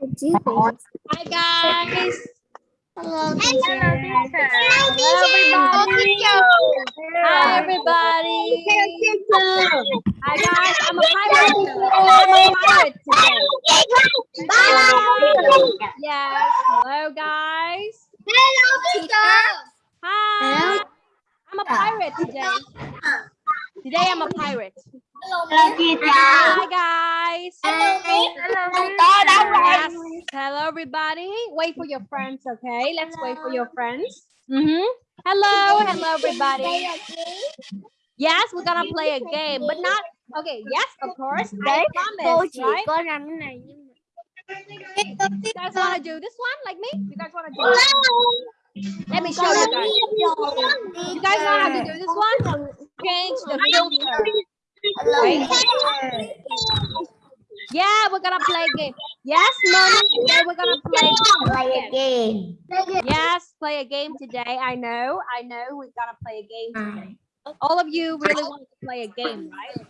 Hi guys. Hello, Hello everybody. Hi everybody. Hi guys. I'm a pirate. I'm a pirate today. Yes. Hello guys. Hello. Hi. I'm a pirate today. Today I'm a pirate. Hi guys. Yes. Hello everybody. Wait for your friends, okay? Let's wait for your friends. Mm -hmm. Hello, hello everybody. Yes, we're gonna play a game, but not okay. Yes, of course. I promise, right? có làm cái này nhưng mà You guys want to do this one like me? You guys want to do it? Let me show you guys. You guys know how to do this one? Change the filter. Wait. Yeah, we're gonna play a game. Yes, mommy. Today we're gonna play. play a game. Yes, play a game today. I know. I know. We're gonna play a game today. All of you really want to play a game, right?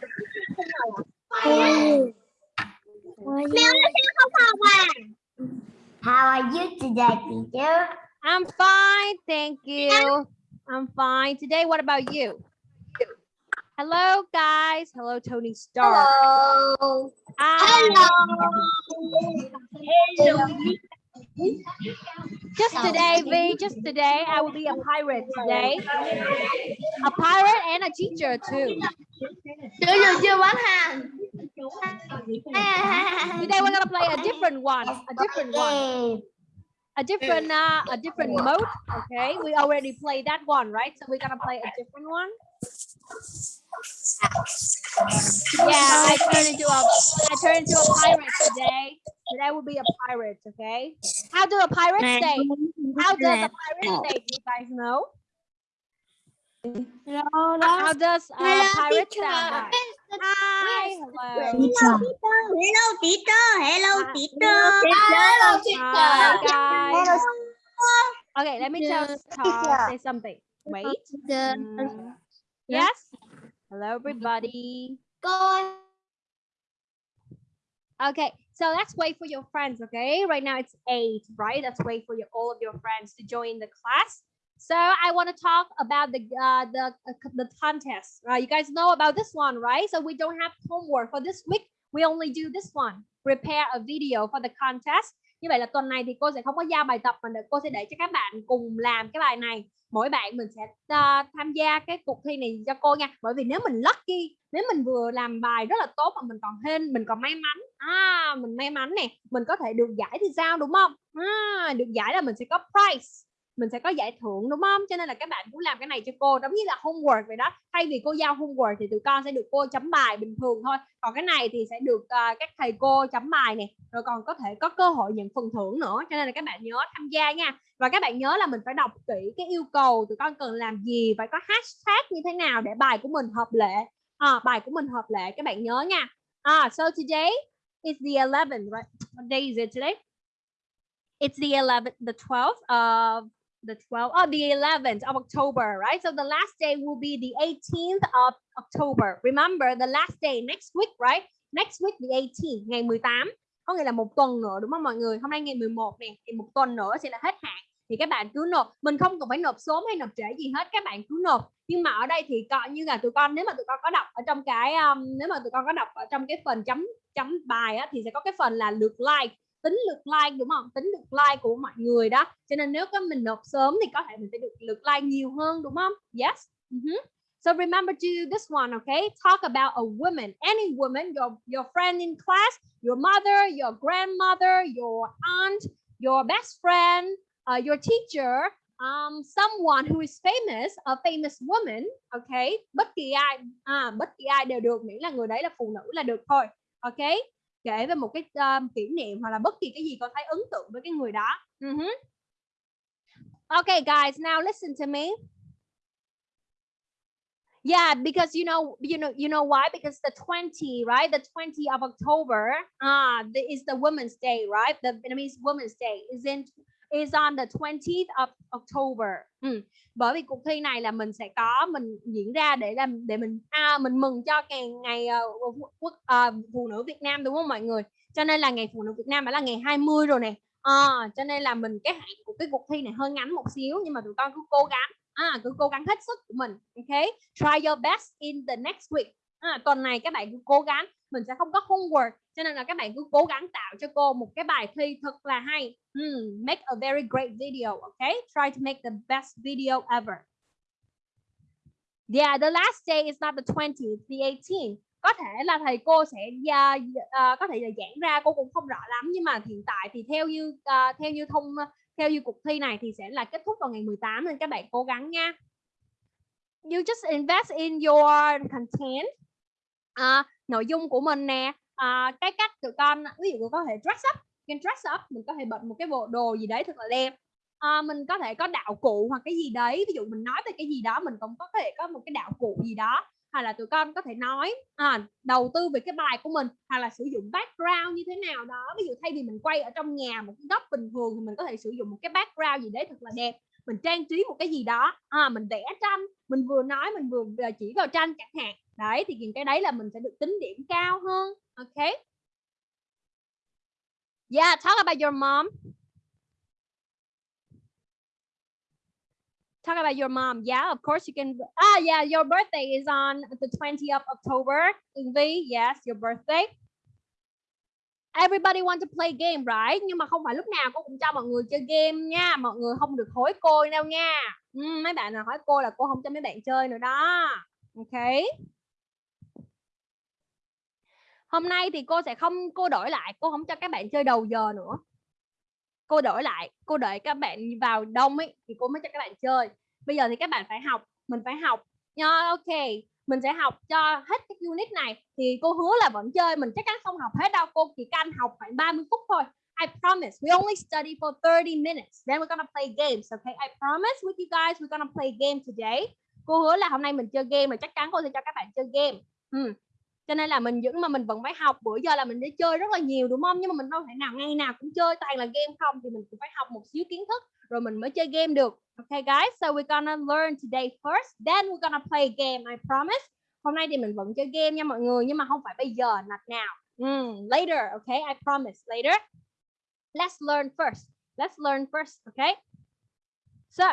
How are you today, teacher? I'm fine, thank you. I'm fine. Today, what about you? Hello, guys. Hello, Tony Stark. Hello. Hi. Just today, V, just today, I will be a pirate today. A pirate and a teacher too. Chưa giờ chưa bán hàng. Today we're gonna play a different one, a different one, a different, uh, a different mode. Okay, we already played that one, right? So we're gonna play a different one. Yeah, I turned into a, I turned into a pirate today. Today will be a pirate. Okay. How do a pirate say? How does a pirate say? Do you guys know? Hello, how does a pirate sound? Hi, hello. Hello, teacher. Hello, Hi. teacher. Hi, guys. Okay, let me tell uh, say something. Wait. Mm, Yes. Hello, everybody. Cô Okay, so let's wait for your friends. Okay, right now it's eight, right? Let's wait for your all of your friends to join the class. So I want to talk about the uh, the uh, the contest. Uh, you guys know about this one, right? So we don't have homework for this week. We only do this one. Prepare a video for the contest. Như vậy là tuần này thì cô sẽ không có giao bài tập mà cô sẽ để cho các bạn cùng làm cái bài này. Mỗi bạn mình sẽ uh, tham gia cái cuộc thi này cho cô nha. Bởi vì nếu mình lucky, nếu mình vừa làm bài rất là tốt mà mình còn hên, mình còn may mắn, à mình may mắn nè, mình có thể được giải thì sao đúng không? À, được giải là mình sẽ có prize mình sẽ có giải thưởng đúng không? Cho nên là các bạn cũng làm cái này cho cô giống như là homework vậy đó. Thay vì cô giao homework thì tụi con sẽ được cô chấm bài bình thường thôi. Còn cái này thì sẽ được uh, các thầy cô chấm bài nè rồi còn có thể có cơ hội nhận phần thưởng nữa. Cho nên là các bạn nhớ tham gia nha. Và các bạn nhớ là mình phải đọc kỹ cái yêu cầu tụi con cần làm gì phải có hashtag như thế nào để bài của mình hợp lệ. À, bài của mình hợp lệ các bạn nhớ nha. À, so today is the 11th right? What day is it today? It's the 11th the 12th of the 12th oh the 11th of october right? So the last day will be the 18th of october. Remember the last day next week right? Next week the 18th ngày 18 có nghĩa là một tuần nữa đúng không mọi người? Hôm nay ngày 11 nè thì một tuần nữa sẽ là hết hạn. Thì các bạn cứ nộp. Mình không cần phải nộp sớm hay nộp trễ gì hết các bạn cứ nộp. Nhưng mà ở đây thì coi như là tụi con nếu mà tụi con có đọc ở trong cái um, nếu mà tụi con có đọc ở trong cái phần chấm chấm bài á, thì sẽ có cái phần là lượt like tính lượt like đúng không? Tính lượt like của mọi người đó. Cho nên nếu có mình nộp sớm thì có thể mình sẽ được lượt like nhiều hơn đúng không? Yes. Mhm. so remember to do this one okay? Talk about a woman. Any woman your your friend in class your mother your grandmother your aunt your best friend uh, your teacher um, someone who is famous a famous woman okay? Bất kỳ ai à, bất kỳ ai đều được miễn là người đấy là phụ nữ là được thôi okay? Kể về một cái um, kỷ niệm hoặc là bất kỳ cái gì con thấy ấn tượng với cái người đó. Mhm. Okay, guys, now listen to me. Yeah, because you know, you know, you know why? Because the 20, right? The 20 of October, ah, the, is the Women's Day, right? The Vietnamese Women's Day is in is on the 20th of October. Ừ. Bởi vì cuộc thi này là mình sẽ có mình diễn ra để làm để mình à, mình mừng cho ngày ờ, ngày uh, quốc uh, phụ nữ Việt Nam đúng không mọi người? Cho nên là ngày phụ nữ Việt Nam đã là ngày 20 rồi nè. À, cho nên là mình cái hạn của cái cuộc thi này hơi ngắn một xíu nhưng mà tụi con cứ cố gắng à, cứ cố gắng hết sức của mình ok try your best in the next week à, tuần này các bạn cứ cố gắng mình sẽ không có homework cho nên là các bạn cứ cố gắng tạo cho cô một cái bài thi thật là hay. Hmm, make a very great video okay try to make the best video ever. Yeah the last day is not the 20th the 18th có thể là thầy cô sẽ uh, uh, có thể là giảng ra cô cũng không rõ lắm nhưng mà hiện tại thì theo như uh, theo như thông theo như cuộc thi này thì sẽ là kết thúc vào ngày 18 nên các bạn cố gắng nha. You just invest in your content à, nội dung của mình nè à, cái cách tụi con ví dụ có thể dress up can dress up mình có thể bật một cái bộ đồ gì đấy thật là đẹp. À, mình có thể có đạo cụ hoặc cái gì đấy ví dụ mình nói về cái gì đó mình cũng có thể có một cái đạo cụ gì đó hoặc là tụi con có thể nói à, đầu tư về cái bài của mình hoặc là sử dụng background như thế nào đó. Ví dụ thay vì mình quay ở trong nhà một cái góc bình thường thì mình có thể sử dụng một cái background gì đấy thật là đẹp mình trang trí một cái gì đó à, mình vẽ tranh mình vừa nói mình vừa ờ, chỉ vào tranh chẳng hạn đấy thì cái đấy là mình sẽ được tính điểm cao hơn ok yeah talk about your mom talk about your mom. Yeah, of course you can. Ah, yeah, your birthday is on the 20th of October. V, yes, your birthday. Everybody want to play game, right? Nhưng mà không phải lúc nào cô cũng cho mọi người chơi game nha. Mọi người không được hối cô đâu nha. Ừ, mấy bạn nào hỏi cô là cô không cho mấy bạn chơi nữa đó. Ok. Hôm nay thì cô sẽ không cô đổi lại, cô không cho các bạn chơi đầu giờ nữa cô đổi lại cô đợi các bạn vào đông ấy thì cô mới cho các bạn chơi bây giờ thì các bạn phải học mình phải học nha ok mình sẽ học cho hết cái unit này. Thì cô hứa là vẫn chơi, mình chắc chắn không học hết đâu. Cô chỉ canh học khoảng 30 phút thôi. I promise, we only study for 30 minutes. Then we're gonna play games, okay? I promise with you guys, we're gonna play game today. Cô hứa là hôm nay mình chơi game mà chắc chắn cô sẽ cho các bạn chơi game. Hmm. Cho nên là mình vẫn, mà mình vẫn phải học. Bữa giờ là mình đi chơi rất là nhiều, đúng không? Nhưng mà mình đâu thể nào, ngày nào cũng chơi toàn là game không. Thì mình cũng phải học một xíu kiến thức, rồi mình mới chơi game được okay guys so we're gonna learn today first then we're gonna play a game I promise. Hôm nay thì mình vẫn chơi game nha mọi người nhưng mà không phải bây giờ not now mm, later okay I promise later. Let's learn first let's learn first okay? So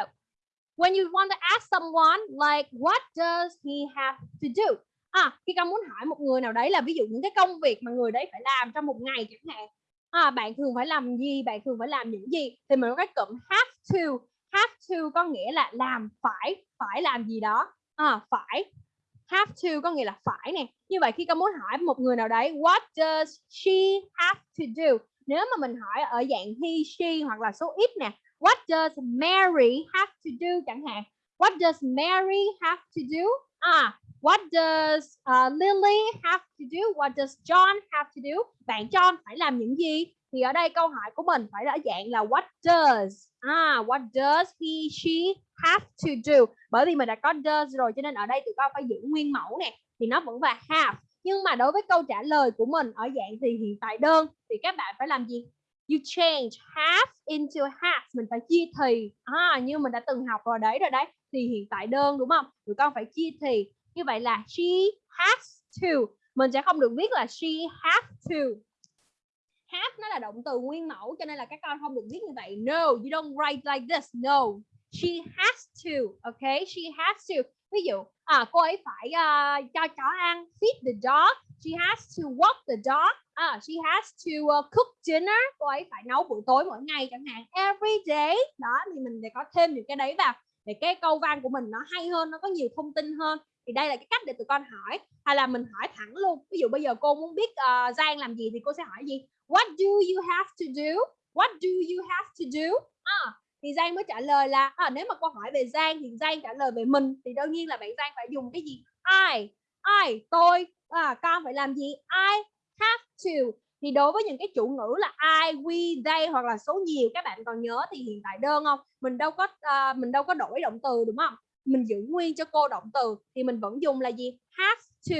when you want to ask someone like what does he have to do? À, khi con muốn hỏi một người nào đấy là ví dụ những cái công việc mà người đấy phải làm trong một ngày chẳng hạn. À, bạn thường phải làm gì bạn thường phải làm những gì? Thì mình có cái cụm have to have to có nghĩa là làm phải phải làm gì đó. À, phải. Have to có nghĩa là phải nè. Như vậy khi con muốn hỏi một người nào đấy what does she have to do? Nếu mà mình hỏi ở dạng he she hoặc là số ít nè what does Mary have to do chẳng hạn? What does Mary have to do? À What does uh, Lily have to do? What does John have to do? Bạn John phải làm những gì? Thì ở đây câu hỏi của mình phải là dạng là what does? À, what does he, she have to do? Bởi vì mình đã có does rồi cho nên ở đây tụi con phải giữ nguyên mẫu nè. Thì nó vẫn là have. Nhưng mà đối với câu trả lời của mình ở dạng thì hiện tại đơn thì các bạn phải làm gì? You change have into has. Mình phải chia thì. À, như mình đã từng học rồi đấy rồi đấy. Thì hiện tại đơn đúng không? Tụi con phải chia thì như vậy là she has to. Mình sẽ không được viết là she has to. Have nó là động từ nguyên mẫu cho nên là các con không được viết như vậy. No you don't write like this. No she has to okay she has to. Ví dụ à cô ấy phải uh, cho chó ăn feed the dog. She has to walk the dog. À, she has to uh, cook dinner. Cô ấy phải nấu bữa tối mỗi ngày chẳng hạn. Every day. Đó thì mình sẽ có thêm những cái đấy vào để cái câu văn của mình nó hay hơn nó có nhiều thông tin hơn. Thì đây là cái cách để tụi con hỏi hay là mình hỏi thẳng luôn. Ví dụ bây giờ cô muốn biết uh, Giang làm gì thì cô sẽ hỏi gì? What do you have to do? What do you have to do? À, thì Giang mới trả lời là à, nếu mà cô hỏi về Giang thì Giang trả lời về mình. Thì đương nhiên là bạn Giang phải dùng cái gì? I. I tôi à, con phải làm gì? I have to thì đối với những cái chủ ngữ là I, we, they hoặc là số nhiều các bạn còn nhớ thì hiện tại đơn không? Mình đâu có uh, mình đâu có đổi động từ đúng không? Mình giữ nguyên cho cô động từ thì mình vẫn dùng là gì? Have to.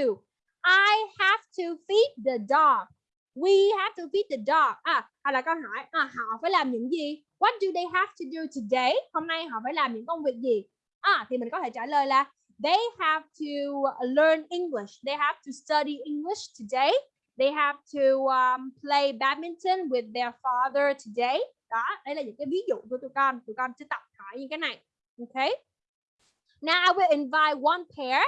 I have to feed the dog. We have to feed the dog. À hay là câu hỏi à, họ phải làm những gì? What do they have to do today? Hôm nay họ phải làm những công việc gì? À thì mình có thể trả lời là they have to learn English. They have to study English today. They have to um, play badminton with their father today. Đó đây là những cái ví dụ của tụi con. Tụi con sẽ tập hỏi những cái này. Okay now I will invite one pair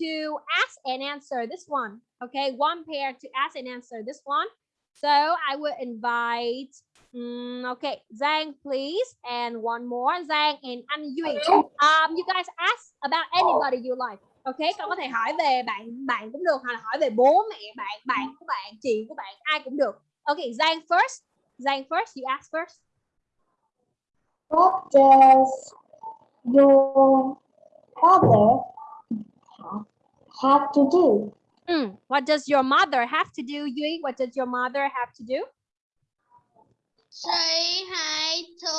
to ask and answer this one. Okay one pair to ask and answer this one. So I will invite um, okay Zhang please. And one more. Zhang and Anh Duy um, you guys ask about anybody you like ok con có thể hỏi về bạn bạn cũng được hoặc là hỏi về bố mẹ bạn bạn của bạn chị của bạn ai cũng được ok Giang first Giang first you ask first What does your father have to do? Mm, what does your mother have to do Duy what does your mother have to do Say hi to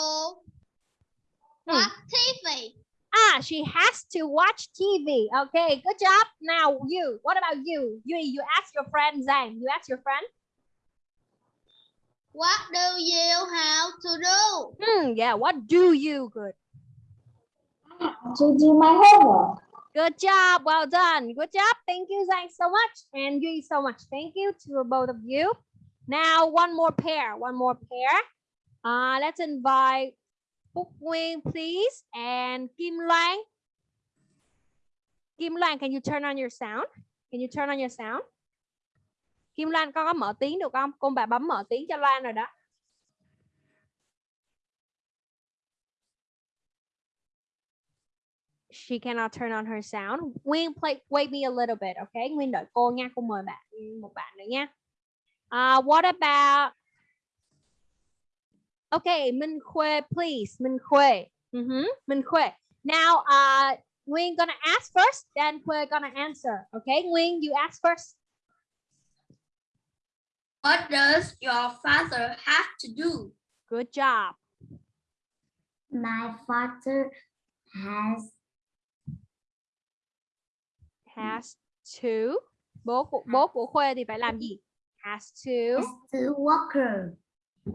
Hmm. watch TV. Ah she has to watch TV okay good job now you what about you Duy you ask your friend Zhang. you ask your friend What do you have to do? Hmm, yeah what do you good To do my homework. Good job. Well done. Good job. Thank you, Zhang, so much. And Yui so much. Thank you to both of you. Now, one more pair. One more pair. Uh, let's invite Phúc Nguyên, please. And Kim Loan. Kim Loan, can you turn on your sound? Can you turn on your sound? Kim Loan, con có mở tiếng được không? Con bà bấm mở tiếng cho Loan rồi đó. she cannot turn on her sound. Nguyên play, wait me a little bit, okay? Nguyên đợi cô nha, cô mời bạn một bạn nữa nha. Uh, what about Okay, Minh Khuê, please. Minh Khuê. Mhm, Minh Khuê. Now, uh, Nguyên gonna ask first, then Khuê gonna answer. Okay, Nguyên, you ask first. What does your father have to do? Good job. My father has Has to. Bố của bố của Khuê thì phải làm gì? Has to. to worker.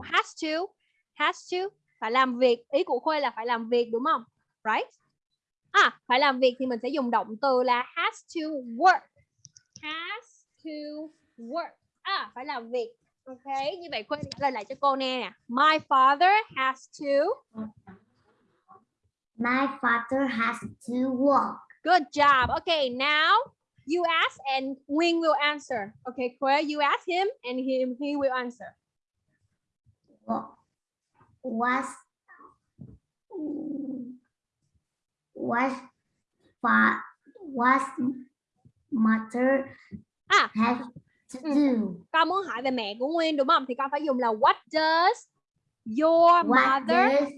has to has to phải làm việc ý của khuê là phải làm việc đúng không? Right? À phải làm việc thì mình sẽ dùng động từ là has to work. Has to work. À phải làm việc. Ok như vậy khuê trả lời lại cho cô nghe nè. My father has to My father has to work. good job. Okay now you ask and Wing will answer. Okay Khuê you ask him and him he will answer. What was was was mother à have to Ừ. do? con muốn hỏi về mẹ của Nguyên đúng không thì con phải dùng là what does your What mother does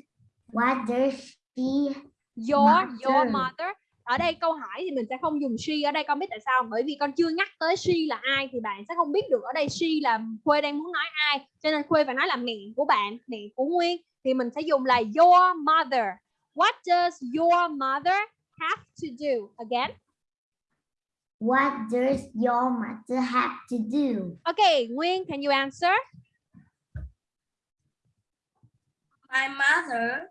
what does she your your Mother. Ở đây câu hỏi thì mình sẽ không dùng she ở đây con biết tại sao bởi vì con chưa nhắc tới she là ai thì bạn sẽ không biết được ở đây she là khuê đang muốn nói ai. Cho nên khuê phải nói là mẹ của bạn mẹ của nguyên. Thì mình sẽ dùng là your mother. What does your mother have to do? Again. What does your mother have to do? okay nguyên can you answer? My mother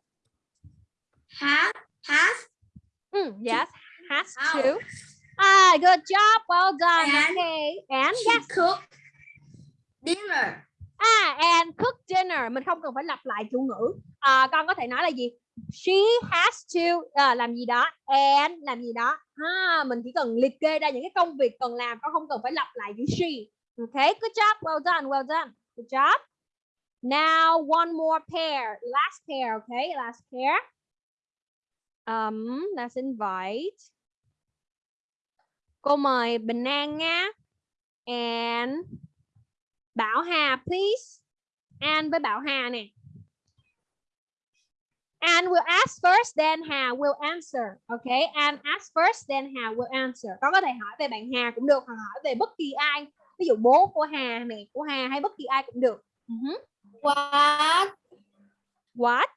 has has Mm, yes has How? to ah good job well done And okay and she yes cook dinner. À, and cook dinner. Mình không cần phải lặp lại chủ ngữ. À, con có thể nói là gì? She has to à, làm gì đó. And làm gì đó. Ha, mình chỉ cần liệt kê ra những cái công việc cần làm. Con không cần phải lặp lại chữ she. Okay, good job. Well done, well done. Good job. Now, one more pair. Last pair, okay? Last pair. Um, let's invite. Cô mời Bình An nha. And Bảo Hà please. An với Bảo Hà nè. An will ask first, then Hà will answer. Okay, An ask first, then Hà will answer. Con có thể hỏi về bạn Hà cũng được, hoặc hỏi về bất kỳ ai. Ví dụ bố của Hà, mẹ của Hà hay bất kỳ ai cũng được. Mhm. What What?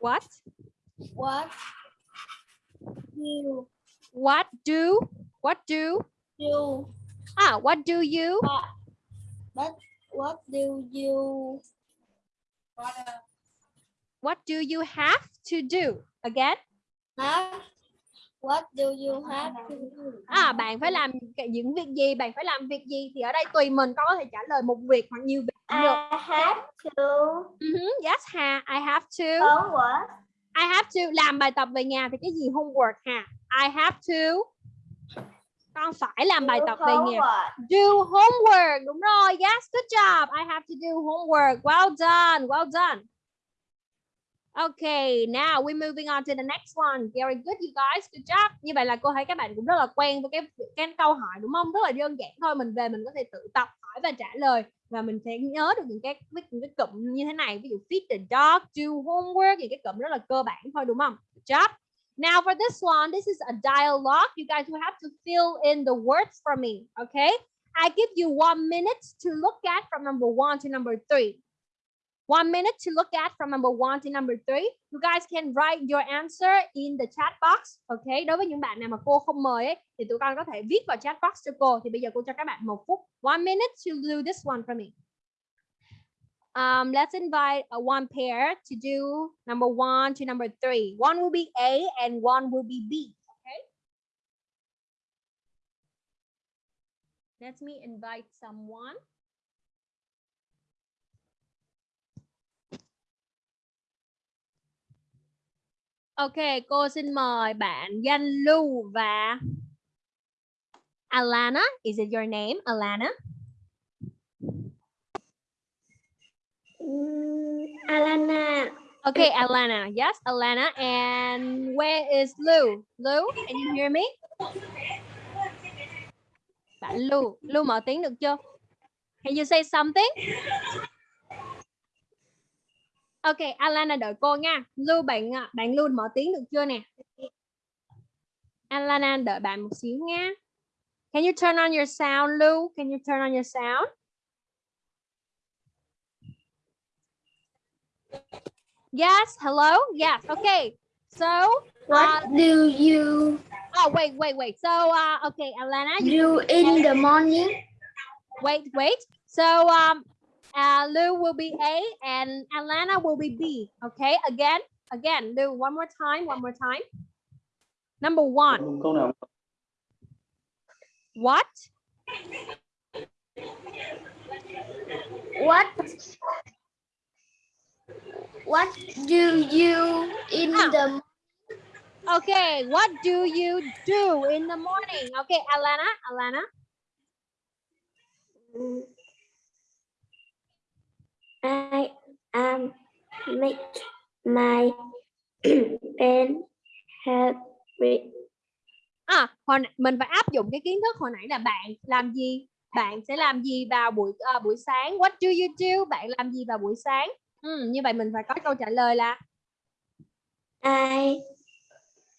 What? what you What do What do? You Ah, what do you? but what do you What do you have to do? Again. have? What do you have to do? À, bạn phải làm cái- những việc gì? Bạn phải làm việc gì? Thì ở đây tùy mình con có thể trả lời một việc hoặc nhiều việc cũng được. I have to Mhm, Yes, ha. I have to. homework. I have to làm bài tập về nhà thì cái gì homework ha? I have to. Con phải làm bài do tập về nhà. homework. Do homework. Đúng rồi. Yes, good job. I have to do homework. Well done. Well done. Okay, now we're moving on to the next one. Very good, you guys. Good job. Như vậy là cô thấy các bạn cũng rất là quen với cái cái câu hỏi đúng không? Rất là đơn giản thôi. Mình về mình có thể tự tập hỏi và trả lời và mình sẽ nhớ được những cái những cái cụm như thế này. Ví dụ feed the dog, do homework, những cái cụm rất là cơ bản thôi đúng không? Good job. Now for this one, this is a dialogue. You guys will have to fill in the words for me, okay? I give you one minute to look at from number one to number three. One minute to look at from number one to number three. You guys can write your answer in the chat box. Okay. Đối với những bạn nào mà cô không mời ấy, thì tụi con có thể viết vào chat box cho cô. Thì bây giờ cô cho các bạn một phút. One minute to do this one for me. Um, let's invite a one pair to do number one to number three. One will be A and one will be B. Okay. Let me invite someone. Ok, cô xin mời bạn Danh Lưu và Alana. Is it your name, Alana? Mm, Alana. Okay, Alana. Yes, Alana. And where is Lou? Lou, can you hear me? Bạn Lou, Lou mở tiếng được chưa? Can you say something? Ok, Alana đợi cô nha. Lưu bạn à, bạn Lưu mở tiếng được chưa nè? Alana đợi bạn một xíu nha. Can you turn on your sound, Lưu? Can you turn on your sound? Yes, hello? Yes, okay. So, What do you oh, wait, wait, wait. So, uh, okay, Alana, you do in the morning? wait, wait. So, um, uh, Lou will be A and Alana will be B. Okay, again, again, Lou, one more time, one more time. Number one, câu nào what? What What do you in Ah. the Okay, what do you do in the morning? Okay, Alana, Alana. I um make my pen it. À, hồi mình phải áp dụng cái kiến thức hồi nãy là bạn làm gì? Bạn sẽ làm gì vào buổi à, buổi sáng? What do you do? Bạn làm gì vào buổi sáng? Ừ, như vậy mình phải có câu trả lời là I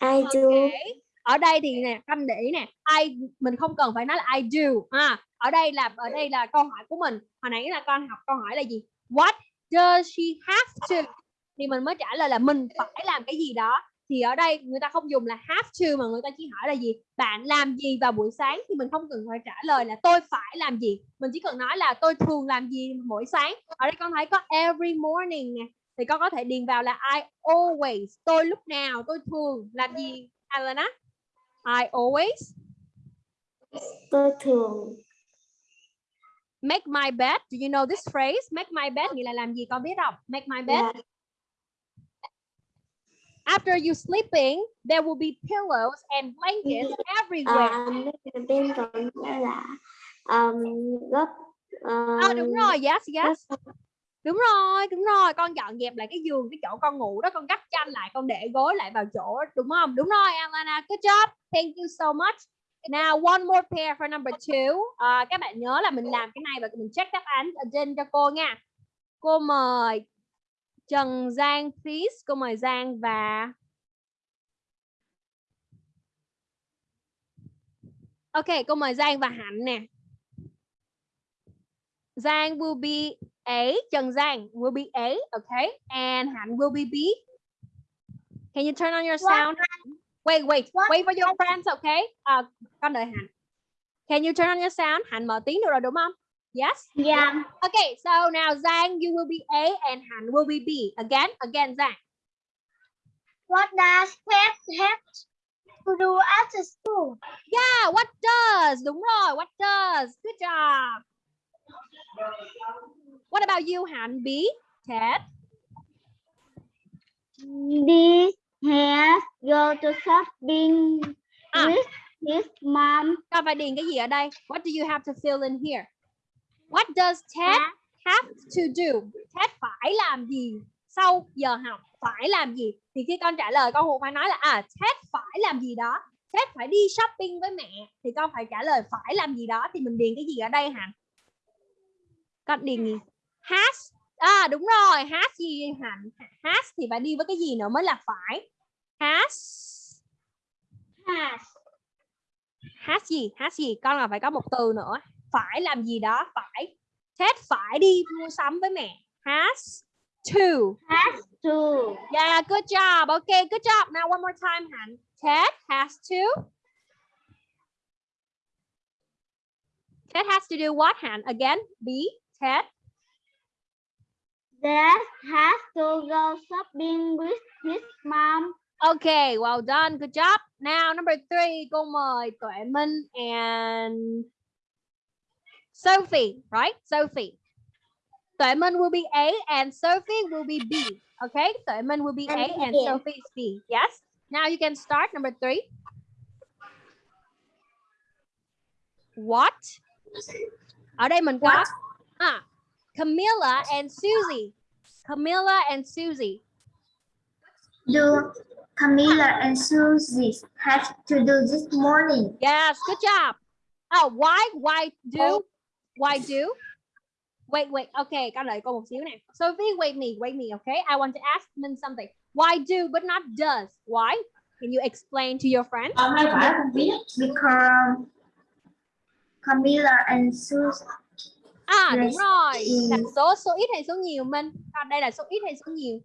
I do Okay. Ở đây thì nè, canh để ý nè, I mình không cần phải nói là I do. À, ở đây là ở đây là câu hỏi của mình. Hồi nãy là con học câu hỏi là gì? What does she have to? Thì mình mới trả lời là mình phải làm cái gì đó. Thì ở đây người ta không dùng là have to mà người ta chỉ hỏi là gì? Bạn làm gì vào buổi sáng thì mình không cần phải trả lời là tôi phải làm gì. Mình chỉ cần nói là tôi thường làm gì mỗi sáng. Ở đây con thấy có every morning nè. Thì con có thể điền vào là I always. Tôi lúc nào, tôi thường làm gì? Alana? I always tôi thường make my bed. Do you know this phrase? Make my bed nghĩa là làm gì con biết không? Make my bed. là After you sleeping, there will be pillows and blankets everywhere. mấy bên còn nữa là um, gấp À, đúng um, rồi, yes, yes. Đúng rồi, đúng rồi. Con dọn dẹp lại cái giường, cái chỗ con ngủ đó, con gấp chăn lại, con để gối lại vào chỗ, đúng không? Đúng rồi, Alana. Good job. Thank you so much. Now, one more pair for number two. À, các bạn nhớ là mình làm cái này và mình check đáp án ở trên cho cô nha. Cô mời Trần Giang, please. Cô mời Giang và Ok, cô mời Giang và Hạnh nè. Giang will be A, Trần Giang will be A, okay? And Hạnh will be B. Can you turn on your sound? Wait, wait, wait for your friends, okay? À, con đợi Hạnh. Can you turn on your sound? Hạnh mở tiếng được rồi đúng không? Yes. Yeah. Okay, so now Giang, you will be A and Han will be B. Again, again, Giang. What does pet have to do after school? Yeah, what does? Đúng rồi, what does? Good job. What about you, Han? B, Ted. This has go to shopping À. with his mom. Con phải điền cái gì ở đây? What do you have to fill in here? What does Ted have to do? Ted phải làm gì sau giờ học? Phải làm gì? Thì khi con trả lời con Hùng phải nói là à Ted phải làm gì đó. Ted phải đi shopping với mẹ thì con phải trả lời phải làm gì đó thì mình điền cái gì ở đây Hạnh? Con điền gì? Has À đúng rồi, has gì Hạnh? Has thì phải đi với cái gì nữa mới là phải? Has Has. hát gì? Hát gì? Con là phải có một từ nữa. Phải làm gì đó phải. Ted phải đi mua sắm với mẹ. Has to. Has to. yeah good job. Okay good job. Now one more time Hạnh. Ted has to. Ted has to do what Hạnh? Again B Ted Dad has to go shopping with his mom. okay well done good job now number three cô mời Tuệ Minh and Sophie right Sophie Tuệ Minh will be A and Sophie will be B. Okay, Tuệ Minh will be A And. Sophie is B. Yes. Now you can start number three. What? Ở đây mình có à, Camilla and Susie. Camilla and Susie. Do Camilla and Susie have to do this morning? Yes, good job. Oh, why? Why do? Why do? Wait, wait. Okay, con đợi cô một xíu nè. Sophie, wait me, wait me. Okay, I want to ask Min something. Why do but not does? Why? Can you explain to your friends? Oh Hôm nay phải. Because Camilla and Susie À, đúng rồi. Là Ừ. số số ít hay số nhiều Minh? Còn đây là số ít hay số nhiều?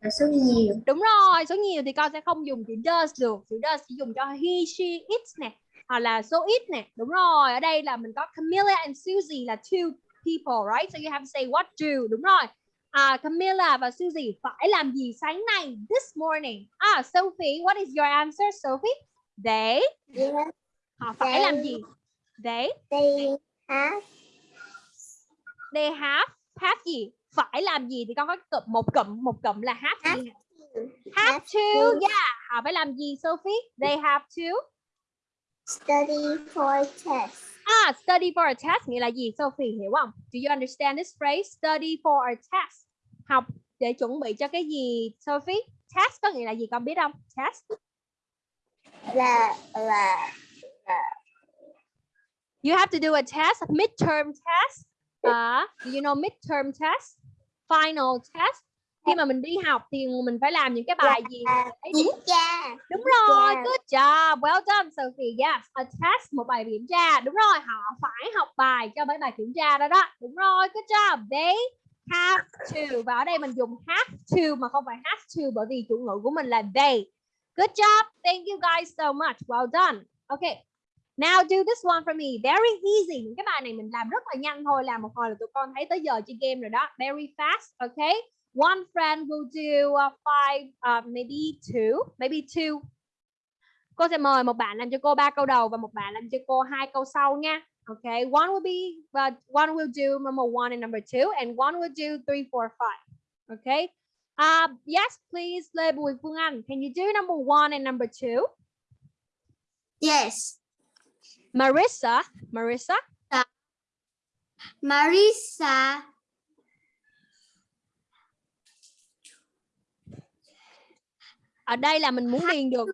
là số nhiều. Đúng rồi, số nhiều thì con sẽ không dùng chữ does được. Chữ does chỉ dùng cho he, she, it nè. Hoặc là số ít nè. Đúng rồi, ở đây là mình có Camilla and Susie là two people, right? So you have to say what do. Đúng rồi. À, Camilla và Susie phải làm gì sáng nay? This morning. À, Sophie, what is your answer, Sophie? They, Yes, họ phải làm gì? They, they have they have, have gì? Phải làm gì? Thì con có cụm một cụm, một cụm là have gì? Have to, yeah. Họ phải làm gì, Sophie? They have to. study for test. Ah, study for a test nghĩa là gì Sophie hiểu không? Do you understand this phrase? Study for a test. Học để chuẩn bị cho cái gì Sophie? Test có nghĩa là gì con biết không? Test. Là là You have to do a test, a midterm test. Uh, do you know midterm test? Final test. Khi mà mình đi học thì mình phải làm những cái bài gì? là Đấy, kiểm tra. Đúng rồi, good job, well done Sophie. Yes, a test, một bài kiểm tra. Đúng rồi, họ phải học bài cho mấy bài kiểm tra đó đó. Đúng rồi, good job. They have to. Và ở đây mình dùng have to mà không phải have to bởi vì chủ ngữ của mình là they. Good job. Thank you guys so much. Well done. Okay. Now do this one for me. Very easy. Những cái bài này mình làm rất là nhanh thôi. Làm một hồi là tụi con thấy tới giờ chơi game rồi đó. Very fast. Okay. One friend will do uh, five, uh, maybe two, maybe two. Cô sẽ mời một bạn làm cho cô ba câu đầu và một bạn làm cho cô hai câu sau nha. Okay, one will be, but one will do number one and number two, and one will do three, four, five. Okay. Uh, yes, please, Lê Bùi Phương Anh. Can you do number one and number two? Yes. Marissa, Marissa. Marisa Ở đây là mình muốn điền được.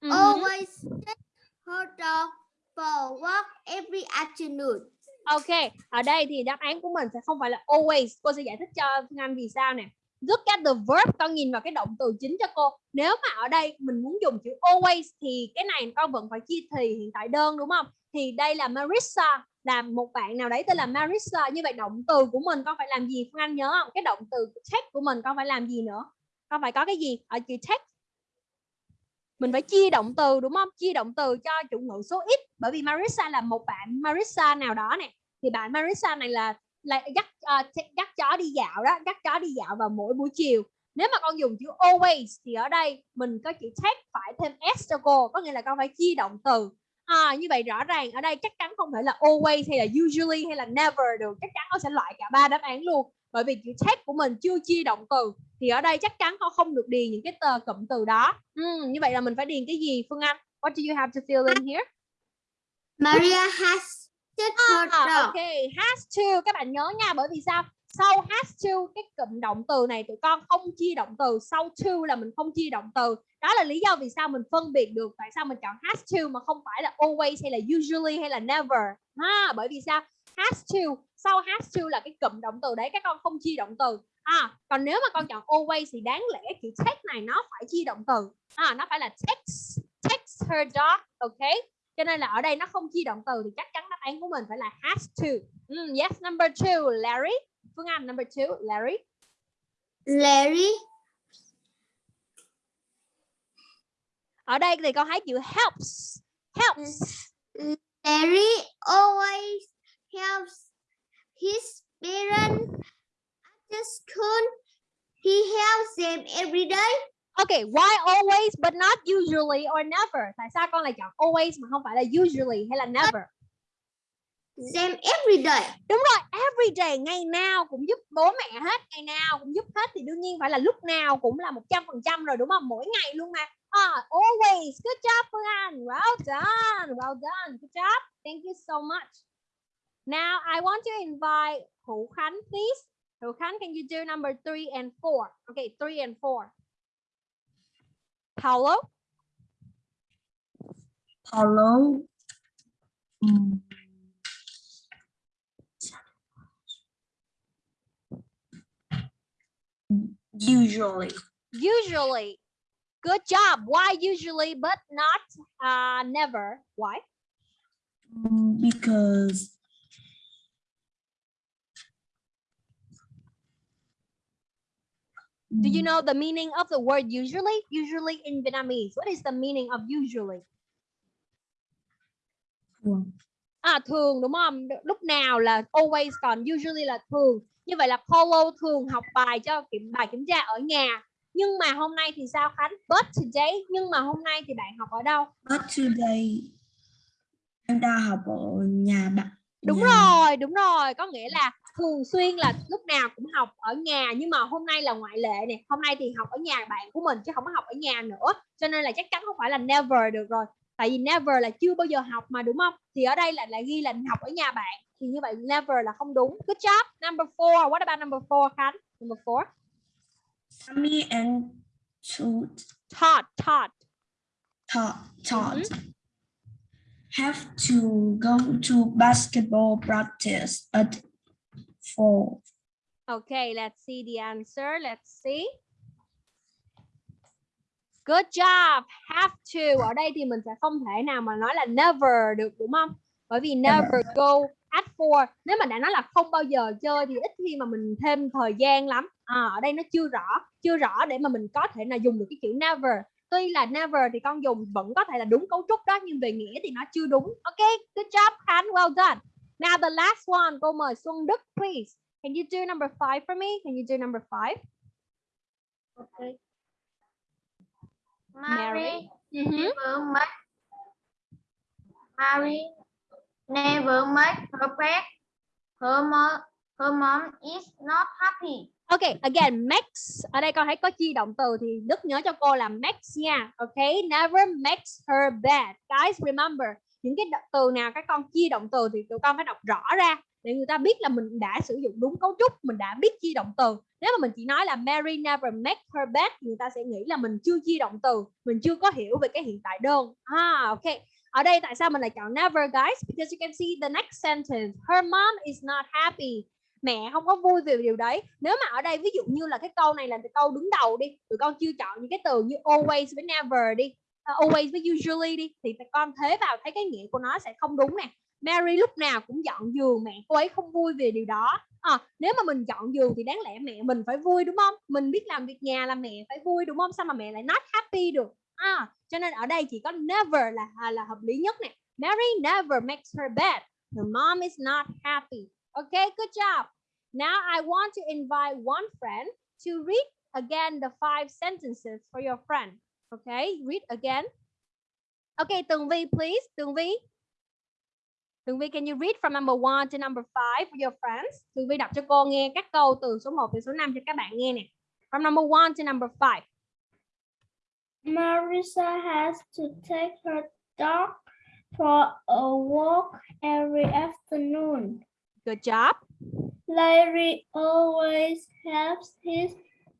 Mhm. always take her dog for walk every afternoon. Ok, ở đây thì đáp án của mình sẽ không phải là always. Cô sẽ giải thích cho Anh vì sao nè. Look at the verb, con nhìn vào cái động từ chính cho cô. Nếu mà ở đây mình muốn dùng chữ always thì cái này con vẫn phải chia thì hiện tại đơn đúng không? Thì đây là Marissa, là một bạn nào đấy tên là Marissa. Như vậy động từ của mình con phải làm gì Phương Anh nhớ không? Cái động từ text của mình con phải làm gì nữa? Con phải có cái gì ở chữ text mình phải chia động từ đúng không chia động từ cho chủ ngữ số ít bởi vì Marissa là một bạn Marissa nào đó nè thì bạn Marissa này là là dắt uh, dắt chó đi dạo đó dắt chó đi dạo vào mỗi buổi chiều. Nếu mà con dùng chữ always thì ở đây mình có chữ take phải thêm s cho cô có nghĩa là con phải chia động từ. À, như vậy rõ ràng ở đây chắc chắn không thể là always hay là usually hay là never được chắc chắn con sẽ loại cả ba đáp án luôn. Bởi vì chữ take của mình chưa chia động từ thì ở đây chắc chắn con không được điền những cái tờ cụm từ đó. Ừ, như vậy là mình phải điền cái gì Phương Anh? What do you have to fill in here? Maria has dog. ok has to các bạn nhớ nha bởi vì sao? Sau has to cái cụm động từ này tụi con không chia động từ sau to là mình không chia động từ. Đó là lý do vì sao mình phân biệt được tại sao mình chọn has to mà không phải là always hay là usually hay là never. Ha bởi vì sao? Has to sau has to là cái cụm động từ đấy các con không chia động từ. À còn nếu mà con chọn always thì đáng lẽ chữ take này nó phải chia động từ. À nó phải là takes takes her dog ok cho nên là ở đây nó không chia động từ thì chắc chắn đáp án của mình phải là has to. Mm, yes number two Larry. Phương Anh number two Larry. Larry. Ở đây thì con thấy chữ helps. Helps. Larry always helps his parents. After school. He helps them every day. Okay, why always but not usually or never? Tại sao con lại chọn always mà không phải là usually hay là never? Them every day. Đúng rồi, every day, ngày nào cũng giúp bố mẹ hết, ngày nào cũng giúp hết thì đương nhiên phải là lúc nào cũng là 100% rồi đúng không? Mỗi ngày luôn mà. Ah, always. Good job Phương Anh. Well done. Well done. Good job. Thank you so much. Now I want to invite Hữu Khánh please. Hữu Khánh, can you do number three and four? Okay, three and four. Paulo? Hello. Mm. Usually, Usually. Good job. Why usually but not uh, never? Why? Mm, because Do you Mm, know the meaning of the word usually? Usually in Vietnamese. What is the meaning of usually? thường. À thường đúng không? Lúc nào là always còn usually là thường. Như vậy là Paulo thường học bài cho kiểm bài kiểm tra ở nhà. Nhưng mà hôm nay thì sao Khánh? But today, nhưng mà hôm nay thì bạn học ở đâu? But today em đang học ở nhà bạn. Đúng nhà- rồi, đúng rồi, có nghĩa là thường xuyên là lúc nào cũng học ở nhà nhưng mà hôm nay là ngoại lệ nè, hôm nay thì học ở nhà bạn của mình chứ không có học ở nhà nữa. Cho nên là chắc chắn không phải là never được rồi. Tại vì never là chưa bao giờ học mà đúng không? Thì ở đây là lại ghi là học ở nhà bạn. Thì như vậy never là không đúng. Good job. Number four. What about number four, Khánh? Number four. Mommy and Taught, taught. taught, taught have to go to basketball practice at four. Okay, let's see the answer. Let's see. Good job. Have to. Ở đây thì mình sẽ không thể nào mà nói là never được đúng không? Bởi vì never go at four. Nếu mà đã nói là không bao giờ chơi thì ít khi mà mình thêm thời gian lắm. À, ở đây nó chưa rõ, chưa rõ để mà mình có thể là dùng được cái chữ never. Tuy là never thì con dùng vẫn có thể là đúng cấu trúc đó nhưng về nghĩa thì nó chưa đúng. Ok, good job Khánh, well done. Now the last one, cô mời Xuân Đức please. Can you do number five for me? Can you do number five? Okay. Mary. Mhm. never make Mary never make her bed. Her mom, her mom is not happy. Okay, again, makes. Ở đây con thấy có chi động từ thì Đức nhớ cho cô là makes nha. Okay, never makes her bed. Guys, remember, những cái động- từ nào các con chia động từ thì tụi con phải đọc rõ ra để người ta biết là mình đã sử dụng đúng cấu trúc, mình đã biết chia động từ. Nếu mà mình chỉ nói là Mary never make her bed thì người ta sẽ nghĩ là mình chưa chia động từ, mình chưa có hiểu về cái hiện tại đơn. À, ok. Ở đây tại sao mình lại chọn never guys? Because you can see the next sentence. Her mom is not happy. Mẹ không có vui về điều đấy. Nếu mà ở đây ví dụ như là cái câu này là cái câu đứng đầu đi, tụi con chưa chọn những cái từ như always với never đi, Ờ, always với usually đi thì con thế vào thấy cái nghĩa của nó sẽ không đúng nè. Mary lúc nào cũng dọn giường, mẹ cô ấy không vui về điều đó. À, nếu mà mình dọn giường thì đáng lẽ mẹ mình phải vui đúng không? Mình biết làm việc nhà là mẹ phải vui đúng không? Sao mà mẹ lại not happy được? à, cho nên ở đây chỉ có never là à, là hợp lý nhất nè Mary never makes her bed her mom is not happy okay good job now I want to invite one friend to read again the five sentences for your friend okay read again. Okay Tường Vi please. Tường Vi. Tường Vi can you read from number one to number five for your friends? Tường Vi đọc cho cô nghe các câu từ số 1 đến số 5 cho các bạn nghe nè. From number one to number five. Marisa has to take her dog for a walk every afternoon. good job. Larry always helps his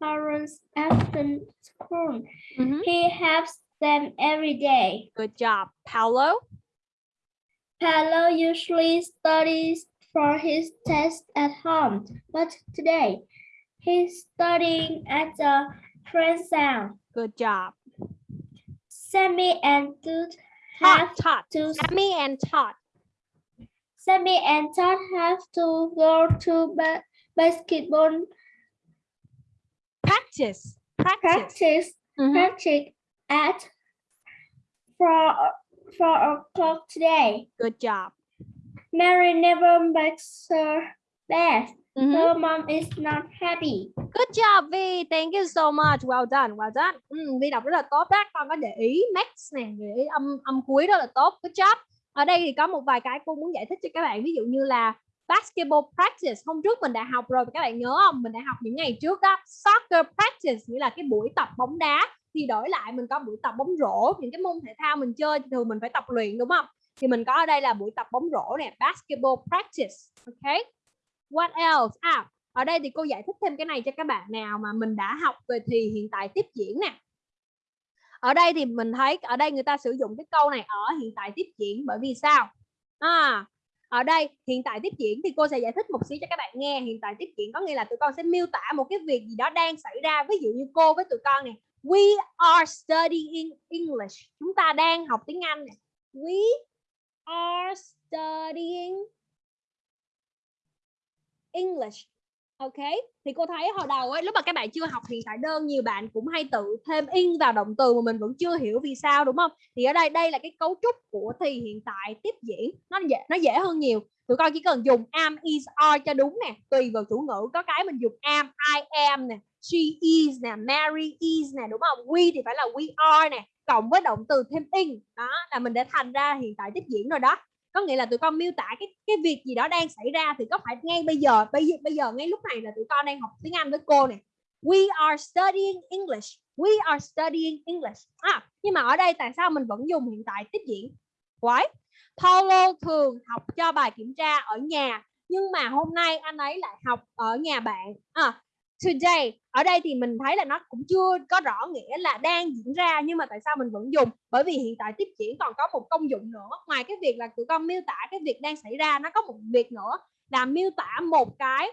parents after school. Mhm. He helps them every day. good job Paulo Paolo usually studies for his test at home, but today he's studying at the friend's house. good job Sammy and Todd have Todd to Sammy and Todd Sammy and Todd have to go to ba- basketball practice practice practice Mhm. practice at four four o'clock today. good job Mary never makes her bed. Mhm. Her mom is not happy. Good job Vi, thank you so much. Well done, well done. Ừ, Vi đọc rất là tốt đó. Con có để ý max nè, để ý âm âm cuối rất là tốt. Good job. Ở đây thì có một vài cái cô muốn giải thích cho các bạn. Ví dụ như là basketball practice. Hôm trước mình đã học rồi, các bạn nhớ không? Mình đã học những ngày trước đó. Soccer practice nghĩa là cái buổi tập bóng đá. Thì đổi lại mình có buổi tập bóng rổ. Những cái môn thể thao mình chơi thì thường mình phải tập luyện đúng không? Thì mình có ở đây là buổi tập bóng rổ nè, basketball practice. Okay. What else? À, ở đây thì cô giải thích thêm cái này cho các bạn nào mà mình đã học về thì hiện tại tiếp diễn nè ở đây thì mình thấy ở đây người ta sử dụng cái câu này ở hiện tại tiếp diễn bởi vì sao à ở đây, hiện tại tiếp diễn thì cô sẽ giải thích một xíu cho các bạn nghe. Hiện tại tiếp diễn có nghĩa là tụi con sẽ miêu tả một cái việc gì đó đang xảy ra. Ví dụ như cô với tụi con này we are studying English. Chúng ta đang học tiếng Anh này we are studying English. Ok, thì cô thấy hồi đầu ấy lúc mà các bạn chưa học hiện tại đơn nhiều bạn cũng hay tự thêm in vào động từ mà mình vẫn chưa hiểu vì sao đúng không? Thì ở đây đây là cái cấu trúc của thì hiện tại tiếp diễn nó dễ nó dễ hơn nhiều. Tụi con chỉ cần dùng am is are cho đúng nè, tùy vào chủ ngữ có cái mình dùng am I am nè, she is nè, Mary is nè đúng không? We thì phải là we are nè, cộng với động từ thêm in đó là mình đã thành ra hiện tại tiếp diễn rồi đó có nghĩa là tụi con miêu tả cái cái việc gì đó đang xảy ra thì có phải ngay bây giờ bây giờ bây giờ ngay lúc này là tụi con đang học tiếng Anh với cô này. We are studying English. We are studying English. À nhưng mà ở đây tại sao mình vẫn dùng hiện tại tiếp diễn? Why? Paulo thường học cho bài kiểm tra ở nhà nhưng mà hôm nay anh ấy lại học ở nhà bạn. À, today ở đây thì mình thấy là nó cũng chưa có rõ nghĩa là đang diễn ra nhưng mà tại sao mình vẫn dùng? Bởi vì hiện tại tiếp diễn còn có một công dụng nữa. Ngoài cái việc là tụi con miêu tả cái việc đang xảy ra nó có một việc nữa là miêu tả một cái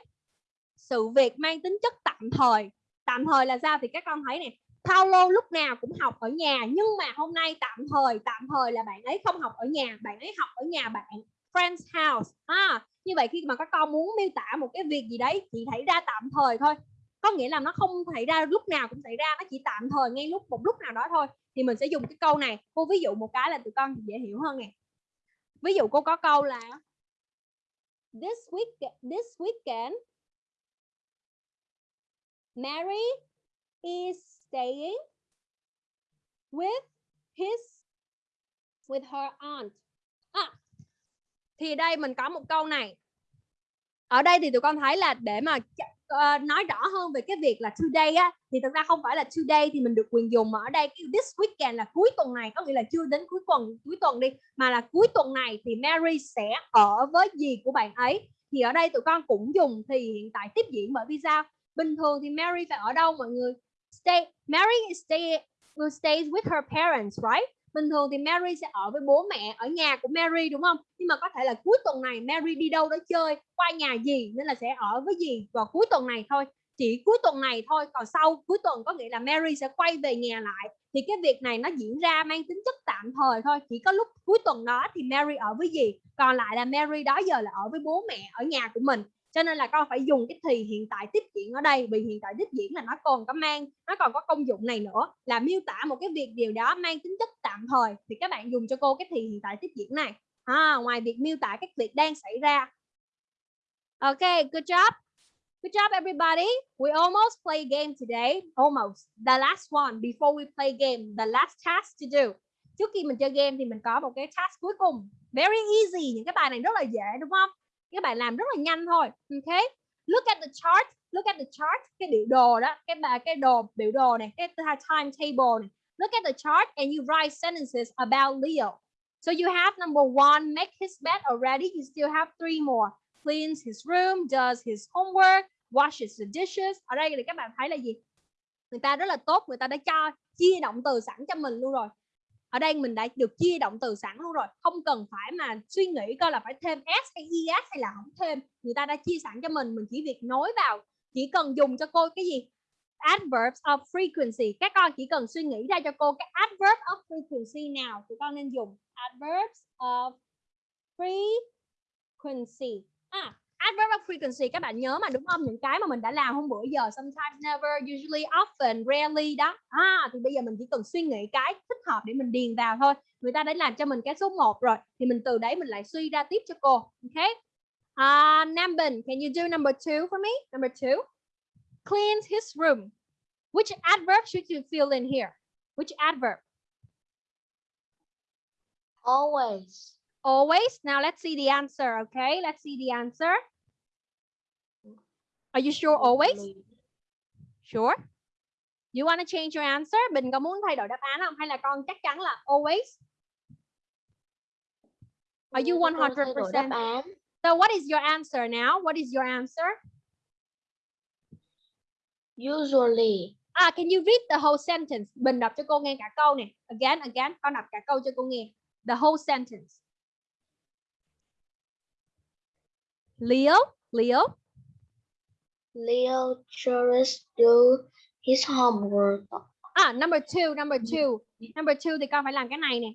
sự việc mang tính chất tạm thời. Tạm thời là sao thì các con thấy nè Paulo lúc nào cũng học ở nhà nhưng mà hôm nay tạm thời tạm thời là bạn ấy không học ở nhà bạn ấy học ở nhà bạn friend's house. À, như vậy khi mà các con muốn miêu tả một cái việc gì đấy chỉ thấy ra tạm thời thôi có nghĩa là nó không xảy ra lúc nào cũng xảy ra nó chỉ tạm thời ngay lúc một lúc nào đó thôi. Thì mình sẽ dùng cái câu này cô ví dụ một cái là tụi con dễ hiểu hơn nè. Ví dụ cô có câu là this week this weekend Mary is staying with his with her aunt. À, thì đây mình có một câu này. Ở đây thì tụi con thấy là để mà uh, nói rõ hơn về cái việc là today á thì thực ra không phải là today thì mình được quyền dùng mà ở đây. Cái this weekend là cuối tuần này có nghĩa là chưa đến cuối tuần cuối tuần đi. Mà là cuối tuần này thì Mary sẽ ở với gì của bạn ấy. Thì ở đây tụi con cũng dùng thì hiện tại tiếp diễn bởi vì sao bình thường thì Mary phải ở đâu mọi người? Stay Mary stay will stay with her parents right? Bình thường thì Mary sẽ ở với bố mẹ, ở nhà của Mary, đúng không? Nhưng mà có thể là cuối tuần này Mary đi đâu đó chơi, qua nhà gì, nên là sẽ ở với gì vào cuối tuần này thôi. Chỉ cuối tuần này thôi, còn sau cuối tuần có nghĩa là Mary sẽ quay về nhà lại. Thì cái việc này nó diễn ra mang tính chất tạm thời thôi, chỉ có lúc cuối tuần đó thì Mary ở với gì, còn lại là Mary đó giờ là ở với bố mẹ, ở nhà của mình cho nên là con phải dùng cái thì hiện tại tiếp diễn ở đây vì hiện tại tiếp diễn là nó còn có mang nó còn có công dụng này nữa. Là miêu tả một cái việc điều đó mang tính chất tạm thời thì các bạn dùng cho cô cái thì hiện tại tiếp diễn này. À, ngoài việc miêu tả các việc đang xảy ra. Ok good job. Good job everybody. We almost play game today. Almost. The last one before we play game. The last task to do. Trước khi mình chơi game thì mình có một cái task cuối cùng. Very easy. Những cái bài này rất là dễ đúng không? Các bạn làm rất là nhanh thôi. Ừ, ok look at the chart, look at the chart, cái biểu đồ đó, cái bài, cái đồ, biểu đồ này, cái timetable này. Look at the chart and you write sentences about Leo. So you have, number one, make his bed already. You still have three more. Cleans his room, does his homework, washes the dishes. Ở đây thì các bạn thấy là gì? Người ta rất là tốt, người ta đã cho, chia động từ sẵn cho mình luôn rồi ở đây mình đã được chia động từ sẵn luôn rồi. Không cần phải mà suy nghĩ coi là phải thêm s hay es hay là không thêm. Người ta đã chia sẵn cho mình mình chỉ việc nối vào, chỉ cần dùng cho cô cái gì? Adverbs of frequency. Các con chỉ cần suy nghĩ ra cho cô cái adverb of frequency nào thì con nên dùng. Adverbs of frequency. À adverb of frequency các bạn nhớ mà đúng không? Những cái mà mình đã làm hôm bữa giờ sometimes never usually often rarely đó. À thì bây giờ mình chỉ cần suy nghĩ cái thích hợp để mình điền vào thôi. Người ta đã làm cho mình cái số 1 rồi thì mình từ đấy mình lại suy ra tiếp cho cô ok? Uh, Nambin can you do number two for me? Number two. Cleans his room. Which adverb should you fill in here? Which adverb? Always. always? Now let's see the answer okay? Let's see the answer are you sure always Sure. You want to change your answer? Bình có muốn thay đổi đáp án không? Hay là con chắc chắn là always? Are you 100%? đáp án. So what is your answer now? What is your answer? Usually. Ah, can you read the whole sentence? Bình đọc cho cô nghe cả câu này. Again, again. Con đọc cả câu cho cô nghe. The whole sentence. Leo, Leo. Leo chores do his homework. À, number two, number two. Number two thì con phải làm cái này nè.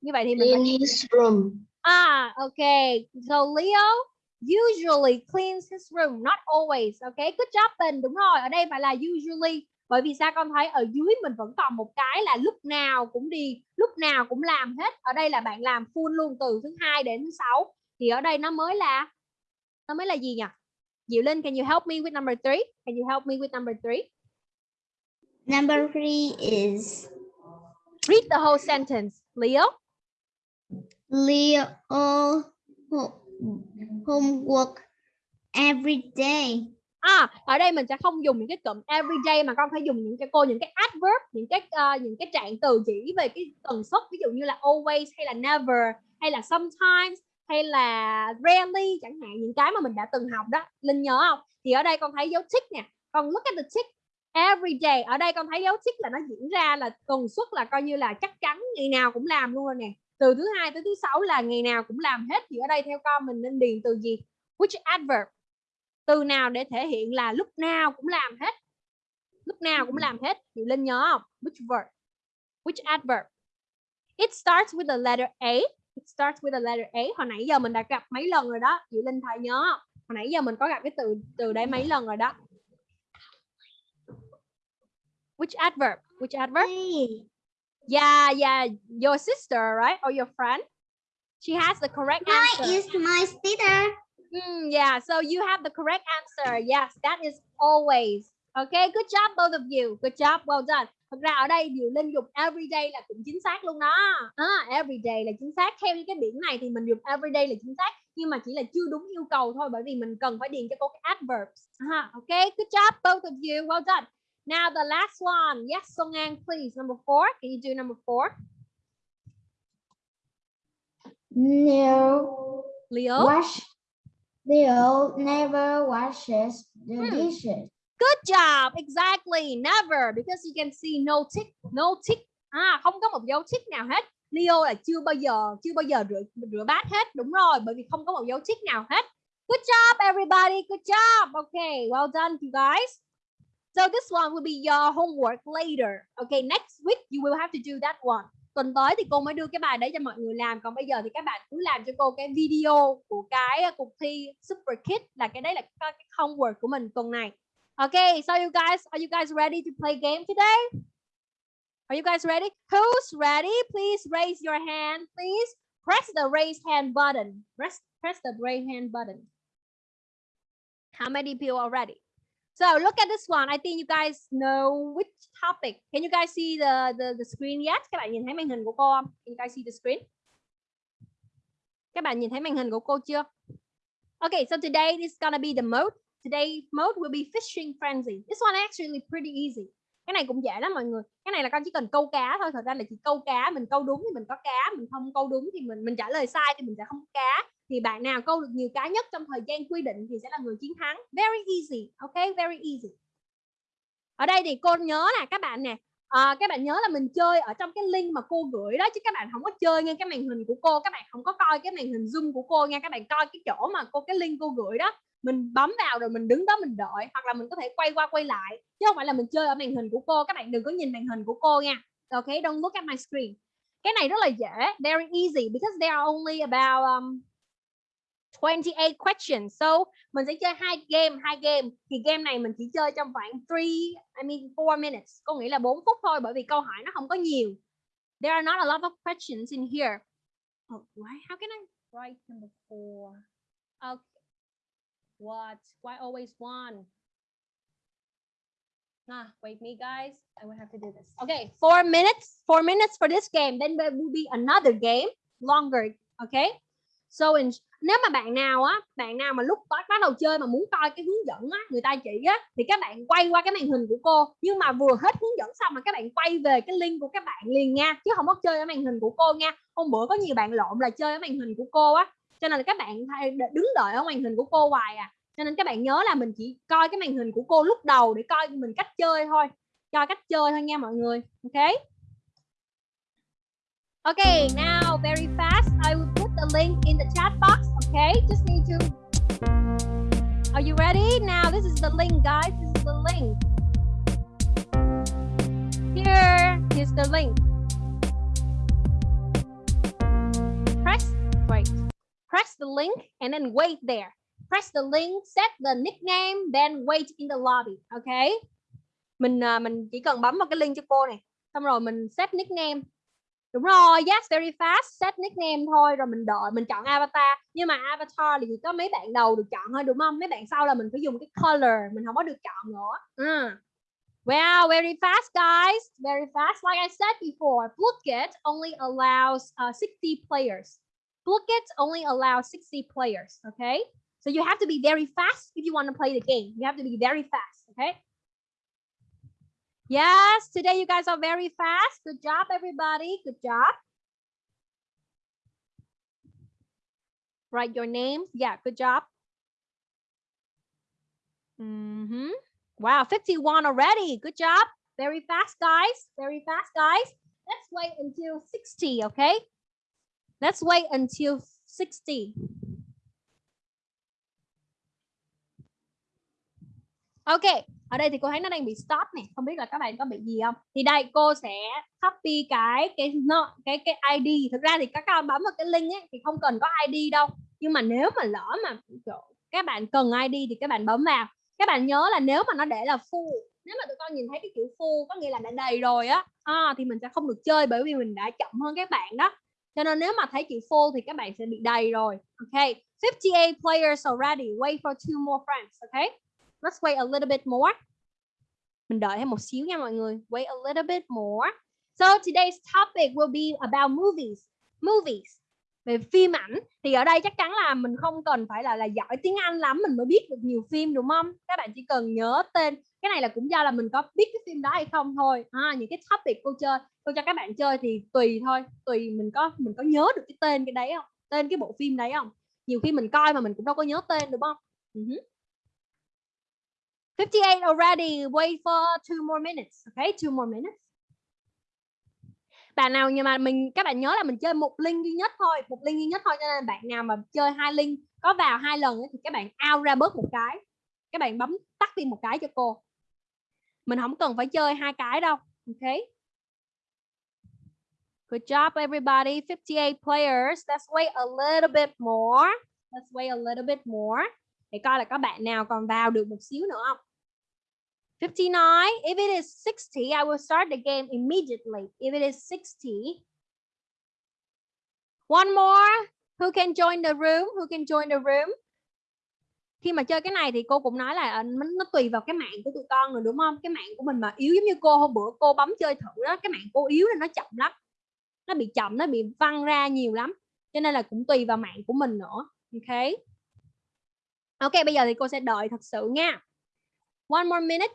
Như vậy thì mình Clean phải his room. Ah, okay. So Leo usually cleans his room, not always. Okay, good job Bình. Đúng rồi, ở đây phải là usually. Bởi vì sao con thấy ở dưới mình vẫn còn một cái là lúc nào cũng đi, lúc nào cũng làm hết. Ở đây là bạn làm full luôn từ thứ hai đến thứ sáu. Thì ở đây nó mới là nó mới là gì nhỉ? Diệu Linh, can you help me with number three? Can you help me with number three? Number three is Read the whole sentence. Leo. Leo ho- homework every day. À, ở đây mình sẽ không dùng những cái cụm everyday mà con phải dùng những cái cô những cái adverb, những cái ờ, những cái trạng từ chỉ về cái tần suất ví dụ như là always hay là never hay là sometimes hay là rarely chẳng hạn, những cái mà mình đã từng học đó. Linh nhớ không? Thì ở đây con thấy dấu tick nè. Con look at the tick every day. Ở đây con thấy dấu tick là nó diễn ra là tần suất là coi như là chắc chắn ngày nào cũng làm luôn rồi nè. Từ thứ hai tới thứ sáu là ngày nào cũng làm hết thì ở đây theo con mình nên điền từ gì? Which adverb? từ nào để thể hiện là lúc nào cũng làm hết lúc nào cũng làm hết thì linh nhớ không which verb which adverb it starts with the letter a it starts with the letter a. Hồi nãy giờ mình đã gặp mấy lần rồi đó. Chị linh thấy nhớ không? hồi nãy giờ mình có gặp cái từ từ đây mấy lần rồi đó. Which adverb? Which adverb? Yeah yeah. Your sister right? Or your friend? She has the correct answer. is my sister. Mm, yeah, so you have the correct answer. Yes, that is always. Okay, good job both of you. Good job, well done. Thật ra ở đây Diệu Linh dùng everyday là cũng chính xác luôn đó. À, everyday là chính xác. Theo những cái biển này thì mình dùng everyday là chính xác. Nhưng mà chỉ là chưa đúng yêu cầu thôi bởi vì mình cần phải điền cho cô cái adverbs. À, okay, good job both of you. Well done. Now the last one. Yes, Song An, please. Number four. Can you do number four? Leo Leo. wash. Leo never washes the Hmm. dishes. Good job. Exactly. Never. Because you can see no tick. No tick. À, không có một dấu tick nào hết. Leo là chưa bao giờ chưa bao giờ rửa rửa bát hết. Đúng rồi. Bởi vì không có một dấu tick nào hết. Good job, everybody. Good job. Okay. Well done, you guys. So this one will be your homework later. Okay. Next week, you will have to do that one. tuần tới thì cô mới đưa cái bài đấy cho mọi người làm còn bây giờ thì các bạn cứ làm cho cô cái video của cái cuộc thi Super Kids là cái đấy là cái homework của mình tuần này Okay, so you guys, are you guys ready to play game today? Are you guys ready? Who's ready? Please raise your hand, please. Press the raise hand button. Press, press the raise hand button. How many people are ready? So look at this one. I think you guys know which topic. Can you guys see the, the, the screen yet? Các bạn nhìn thấy màn hình của cô không? Can you guys see the screen? Các bạn nhìn thấy màn hình của cô chưa? Okay, so today is gonna be the mode. Today mode will be fishing frenzy. This one actually pretty easy. Cái này cũng dễ lắm mọi người. Cái này là con chỉ cần câu cá thôi. Thật ra là chỉ câu cá. Mình câu đúng thì mình có cá. Mình không câu đúng thì mình mình trả lời sai thì mình sẽ không có cá. Thì bạn nào câu được nhiều cá nhất trong thời gian quy định thì sẽ là người chiến thắng. Very easy. Okay, very easy. Ở đây thì cô nhớ là các bạn nè. À, các bạn nhớ là mình chơi ở trong cái link mà cô gửi đó chứ các bạn không có chơi ngay cái màn hình của cô các bạn không có coi cái màn hình zoom của cô nha các bạn coi cái chỗ mà cô cái link cô gửi đó mình bấm vào rồi mình đứng đó mình đợi hoặc là mình có thể quay qua quay lại chứ không phải là mình chơi ở màn hình của cô. Các bạn đừng có nhìn màn hình của cô nha. Ok don't look at my screen. Cái này rất là dễ very easy because there are only about um, 28 questions. So mình sẽ chơi hai game hai game. Thì game này mình chỉ chơi trong khoảng 3 I mean 4 minutes. Có nghĩa là 4 phút thôi bởi vì câu hỏi nó không có nhiều. There are not a lot of questions in here. Oh, why how can I write number four? Okay What? Why always one? Nah, wait me guys. I will have to do this. Okay, four minutes. Four minutes for this game. Then there will be another game longer. Okay. So in, nếu mà bạn nào á, bạn nào mà lúc bắt bắt đầu chơi mà muốn coi cái hướng dẫn á, người ta chỉ á, thì các bạn quay qua cái màn hình của cô. Nhưng mà vừa hết hướng dẫn xong mà các bạn quay về cái link của các bạn liền nha, chứ không có chơi ở màn hình của cô nha. Hôm bữa có nhiều bạn lộn là chơi ở màn hình của cô á, cho nên là các bạn đứng đợi ở màn hình của cô hoài à cho nên các bạn nhớ là mình chỉ coi cái màn hình của cô lúc đầu để coi mình cách chơi thôi cho cách chơi thôi nha mọi người ok Okay, now very fast, I will put the link in the chat box. Okay, just need to. Are you ready? Now this is the link, guys. This is the link. Here is the link. Press, wait. Press the link and then wait there. press the link, set the nickname, then wait in the lobby. Okay. Mình uh, mình chỉ cần bấm vào cái link cho cô này. Xong rồi mình set nickname. Đúng rồi, yes, very fast. Set nickname thôi rồi mình đợi, mình chọn avatar. Nhưng mà avatar thì chỉ có mấy bạn đầu được chọn thôi đúng không? Mấy bạn sau là mình phải dùng cái color, mình không có được chọn nữa. Ừ. Uh. Wow, very fast, guys. Very fast. Like I said before, Blooket only allows uh, 60 players. Blooket only allow 60 players, okay? So you have to be very fast if you want to play the game. You have to be very fast, okay? Yes, today you guys are very fast. Good job, everybody. Good job. Write your names. Yeah, good job. Mm -hmm. Wow, 51 already. Good job. Very fast, guys. Very fast, guys. Let's wait until 60, okay? Let's wait until 60. Ok, ở đây thì cô thấy nó đang bị stop này, không biết là các bạn có bị gì không? Thì đây cô sẽ copy cái cái no, cái cái ID. Thực ra thì các bạn bấm vào cái link ấy thì không cần có ID đâu. Nhưng mà nếu mà lỡ mà các bạn cần ID thì các bạn bấm vào. Các bạn nhớ là nếu mà nó để là full, nếu mà tụi con nhìn thấy cái chữ full có nghĩa là đã đầy rồi á, à, thì mình sẽ không được chơi bởi vì mình đã chậm hơn các bạn đó. Cho nên nếu mà thấy chữ full thì các bạn sẽ bị đầy rồi. Ok, 58 players already. Wait for two more friends. Okay. Let's wait a little bit more. Mình đợi thêm một xíu nha mọi người. Wait a little bit more. So today's topic will be about movies. Movies. Về phim ảnh thì ở đây chắc chắn là mình không cần phải là là giỏi tiếng Anh lắm mình mới biết được nhiều phim đúng không? Các bạn chỉ cần nhớ tên. Cái này là cũng do là mình có biết cái phim đó hay không thôi. À, những cái topic cô chơi, cô cho các bạn chơi thì tùy thôi, tùy mình có mình có nhớ được cái tên cái đấy không? Tên cái bộ phim đấy không? Nhiều khi mình coi mà mình cũng đâu có nhớ tên đúng không? Uh -huh. 58 already. Wait for two more minutes. Okay, two more minutes. Bạn nào nhưng mà mình các bạn nhớ là mình chơi một link duy nhất thôi, một link duy nhất thôi cho nên bạn nào mà chơi hai link có vào hai lần thì các bạn out ra bớt một cái. Các bạn bấm tắt đi một cái cho cô. Mình không cần phải chơi hai cái đâu. Ok. Good job, everybody. 58 players. Let's wait a little bit more. Let's wait a little bit more. Để coi là có bạn nào còn vào được một xíu nữa không? 59. If it is 60, I will start the game immediately. If it is 60. One more. Who can join the room? Who can join the room? Khi mà chơi cái này thì cô cũng nói là ờ, nó, nó tùy vào cái mạng của tụi con rồi đúng không? Cái mạng của mình mà yếu giống như cô hôm bữa cô bấm chơi thử đó, cái mạng cô yếu nên nó chậm lắm. Nó bị chậm, nó bị văng ra nhiều lắm. Cho nên là cũng tùy vào mạng của mình nữa. Ok. Ok, bây giờ thì cô sẽ đợi thật sự nha. One more minute.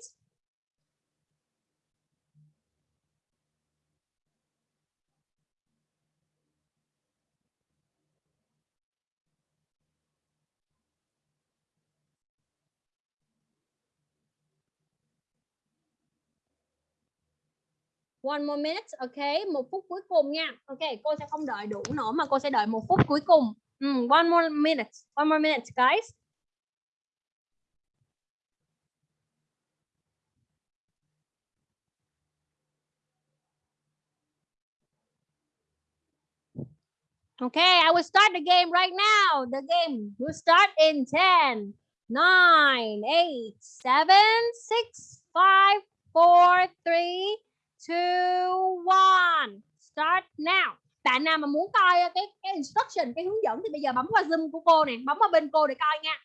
One more minute, ok, một phút cuối cùng nha. Ok, cô sẽ không đợi đủ nữa mà cô sẽ đợi một phút cuối cùng. um, one more minute, one more minute, guys. Okay, I will start the game right now. The game will start in 10, 9, 8, 7, 6, 5, 4, 3, 2, 1. Start now. Bạn nào mà muốn coi cái cái instruction, cái hướng dẫn thì bây giờ bấm qua Zoom của cô nè, bấm vào bên cô để coi nha.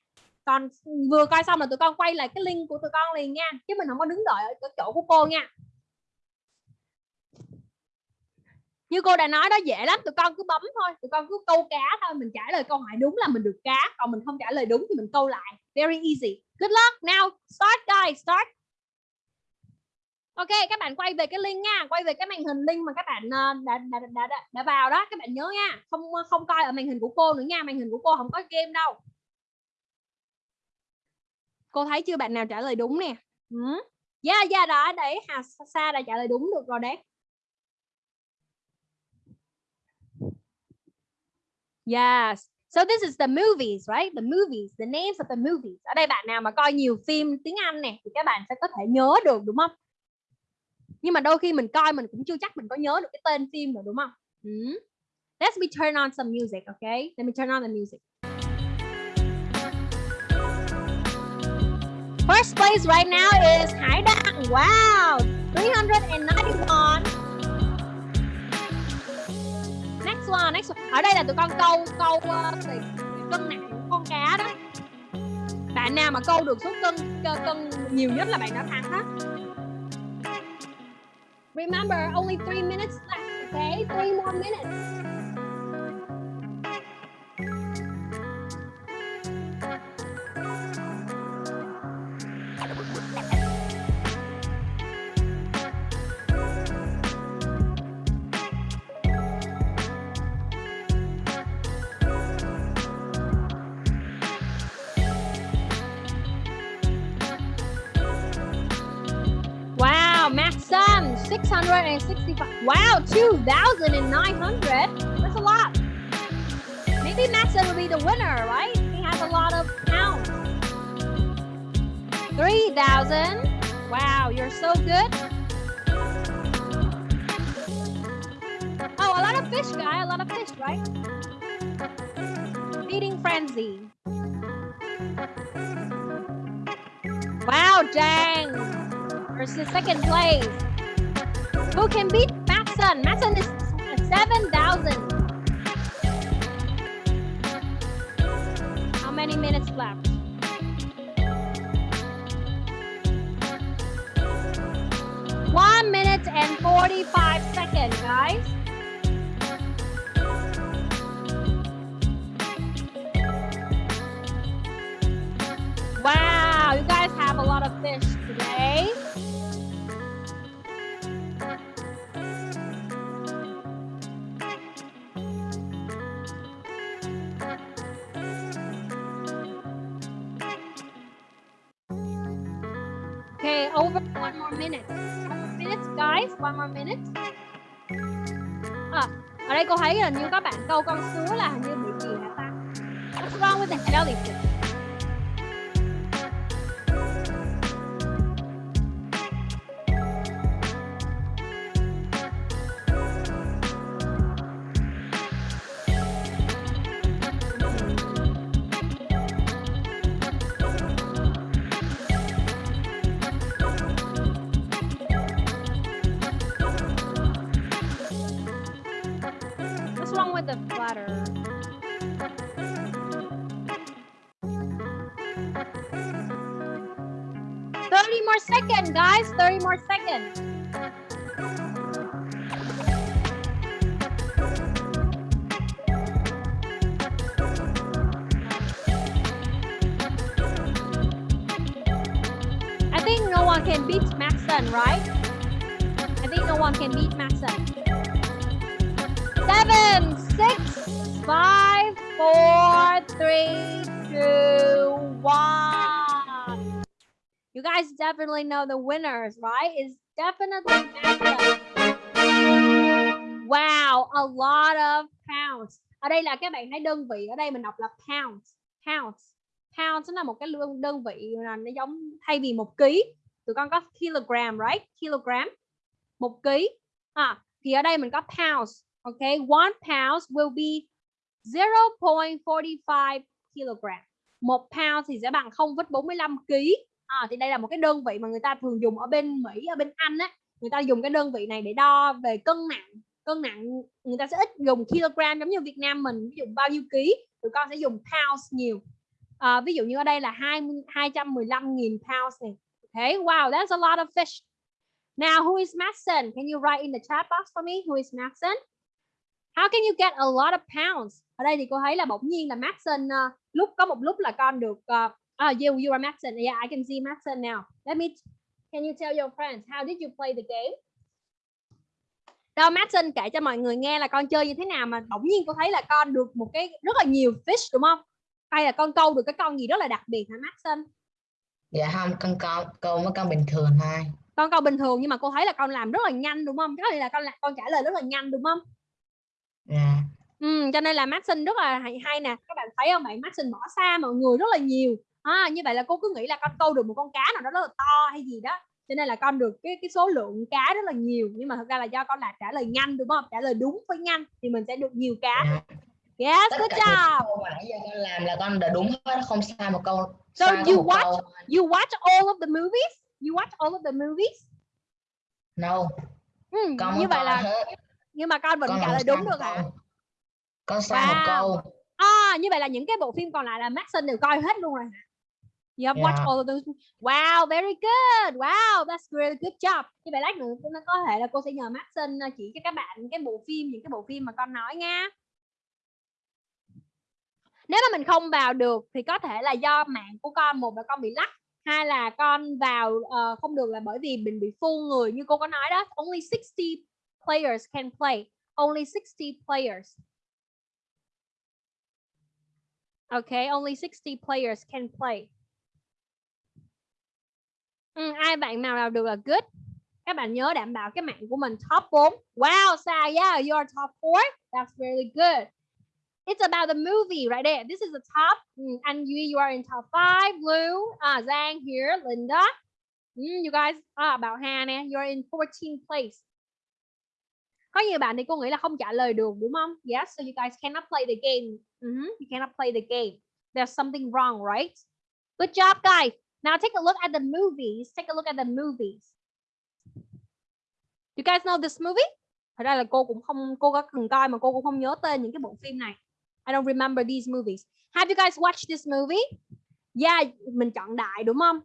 Còn vừa coi xong là tụi con quay lại cái link của tụi con liền nha, chứ mình không có đứng đợi ở cái chỗ của cô nha. như cô đã nói đó dễ lắm tụi con cứ bấm thôi tụi con cứ câu cá thôi mình trả lời câu hỏi đúng là mình được cá còn mình không trả lời đúng thì mình câu lại very easy good luck now start guys start ok các bạn quay về cái link nha quay về cái màn hình link mà các bạn ờ, đã đã, đã, đã, đã vào đó các bạn nhớ nha không ờ, không coi ở màn hình của cô nữa nha màn hình của cô không có game đâu cô thấy chưa bạn nào trả lời đúng nè ừ. yeah yeah đó đấy hà sa đã trả lời đúng được rồi đấy Yes. So this is the movies, right? The movies, the names of the movies. Ở đây bạn nào mà coi nhiều phim tiếng Anh nè thì các bạn sẽ có thể nhớ được đúng không? Nhưng mà đôi khi mình coi mình cũng chưa chắc mình có nhớ được cái tên phim rồi đúng không? Hmm. Let me turn on some music, okay? Let me turn on the music. First place right now is Hải Đăng. Wow, 391. next one next one ở đây là tụi con câu câu uh, cân nặng của con cá đó bạn nào mà câu được số cân cân nhiều nhất là bạn đã thắng đó remember only three minutes left okay? Three more minutes 665. Wow, 2,900. That's a lot. Maybe Max will be the winner, right? He has a lot of pounds. 3,000. Wow, you're so good. Oh, a lot of fish, guy. A lot of fish, right? Feeding frenzy. Wow, dang versus second place. Who can beat Matson? Matson is 7,000. How many minutes left? One minute and 45 seconds, guys. Minutes. Minutes guys. One more minute. À, ở đây cô thấy là như các bạn câu con sứa là hình như bị gì hả ta? What's wrong with the elephant? Definitely know the winners, right? It's definitely Maxon. Wow, a lot of pounds. Ở đây là các bạn thấy đơn vị ở đây mình đọc là pounds, pounds. Pounds nó là một cái lương đơn vị là nó giống thay vì một ký, tụi con có kilogram, right? Kilogram. Một ký. À, thì ở đây mình có pounds. Okay, one pounds will be 0.45 kilogram. Một pound thì sẽ bằng 0,45 kg. À, thì đây là một cái đơn vị mà người ta thường dùng ở bên Mỹ, ở bên Anh á, người ta dùng cái đơn vị này để đo về cân nặng. Cân nặng người ta sẽ ít dùng kg giống như Việt Nam mình ví dụ bao nhiêu ký, tụi con sẽ dùng pounds nhiều. À, ví dụ như ở đây là 20 215.000 pounds này. Okay, wow, that's a lot of fish. Now, who is Maxon Can you write in the chat box for me? Who is Maxon How can you get a lot of pounds? Ở đây thì cô thấy là bỗng nhiên là Maxon uh, ờ, lúc có một lúc là con được uh, uh, you you are Maxon. Yeah, I can see Maxon now. Let me Can you tell your friends how did you play the game? Đâu Maxon kể cho mọi người nghe là con chơi như thế nào mà bỗng nhiên cô thấy là con được một cái rất là nhiều fish đúng không? Hay là con câu được cái con gì rất là đặc biệt hả Maxon? Dạ không, con câu câu mấy con bình thường thôi. Con câu bình thường nhưng mà cô thấy là con làm rất là nhanh đúng không? Nghĩa là con làm con trả lời rất là nhanh đúng không? Dạ. Ừ, cho nên là Maxon rất là hay, hay nè các bạn thấy không bạn Maxon bỏ xa mọi người rất là nhiều à, như vậy là cô cứ nghĩ là con câu được một con cá nào đó rất là to hay gì đó cho nên là con được cái cái số lượng cá rất là nhiều nhưng mà thật ra là do con là trả lời nhanh đúng không trả lời đúng với nhanh thì mình sẽ được nhiều cá dạ. yes Tất good job câu mà nãy giờ con làm là con đã đúng hết, không sai một câu. So you một watch- câu. you watch all of the movies you watch all of the movies No, ừ, con như vậy là hết. nhưng mà con vẫn Con trả lời đúng một được hả câu. Con sai một Wow. câu. À, như vậy là những cái bộ phim còn lại là Maxon đều coi hết luôn rồi hả? You have watched Yeah. all of those. Wow, very good. Wow, that's really good job. Như vậy lát nữa nó có thể là cô sẽ nhờ Maxon uh, chỉ cho các bạn cái bộ phim những cái bộ phim mà con nói nha. Nếu mà mình không vào được thì có thể là do mạng của con một là con bị lắc hai là con vào ờ, không được là bởi vì mình bị full người như cô có nói đó only 60 players can play only 60 players Okay, only 60 players can play. Ừ, ai bạn nào nào được là good. Các bạn nhớ đảm bảo cái mạng của mình top 4. Wow, sao yeah, you are top 4. That's really good. It's about the movie right there. This is the top. Ừ, mm, and you, you are in top 5. Blue, à, uh, Zhang here, Linda. Mm, you guys, à, ah, about Hannah, you're in 14th place. Có nhiều bạn thì cô nghĩ là không trả lời được đúng không? Yes, so you guys cannot play the game. hmm You cannot play the game. There's something wrong, right? Good job, guys. Now take a look at the movies. Take a look at the movies. You guys know this movie? Thật ra là cô cũng không, cô có từng coi mà cô cũng không nhớ tên những cái bộ phim này. I don't remember these movies. Have you guys watched this movie? Yeah, mình chọn đại đúng không?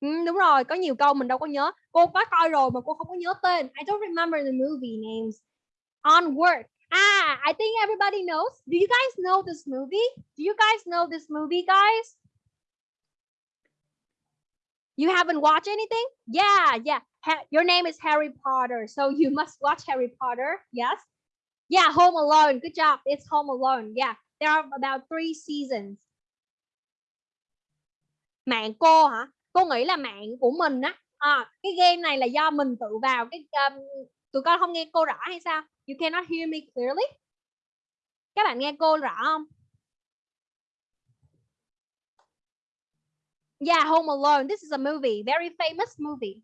Ừ, đúng rồi, có nhiều câu mình đâu có nhớ. Cô có coi rồi mà cô không có nhớ tên. I don't remember the movie names. Onward. Ah, I think everybody knows. Do you guys know this movie? Do you guys know this movie, guys? You haven't watched anything? Yeah, yeah. Ha- your name is Harry Potter, so you must watch Harry Potter. Yes. Yeah, Home Alone. Good job. It's Home Alone. Yeah, there are about three seasons. Mạng cô hả? Cô nghĩ là mạng của mình á. À, cái game này là do mình tự vào cái um, tụi con không nghe cô rõ hay sao? You cannot hear me clearly? Các bạn nghe cô rõ không? Yeah, Home Alone. This is a movie, very famous movie.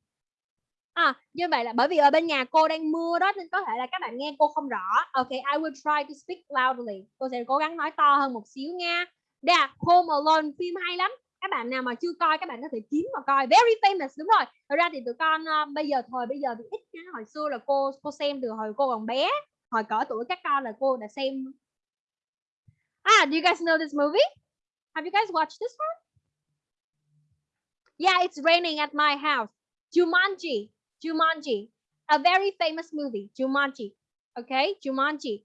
À, như vậy là bởi vì ở bên nhà cô đang mưa đó nên có thể là các bạn nghe cô không rõ. Okay, I will try to speak loudly. Cô sẽ cố gắng nói to hơn một xíu nha. Yeah, à, Home Alone phim hay lắm. Các bạn nào mà chưa coi các bạn có thể kiếm mà coi. Very famous đúng rồi. Thật ra thì tụi con uh, bây giờ thời bây giờ thì ít nha. Hồi xưa là cô cô xem từ hồi cô còn bé. Hồi cỡ tuổi các con là cô đã xem. Ah, do you guys know this movie? Have you guys watched this one? Yeah, it's raining at my house. Jumanji, Jumanji, a very famous movie. Jumanji, okay, Jumanji.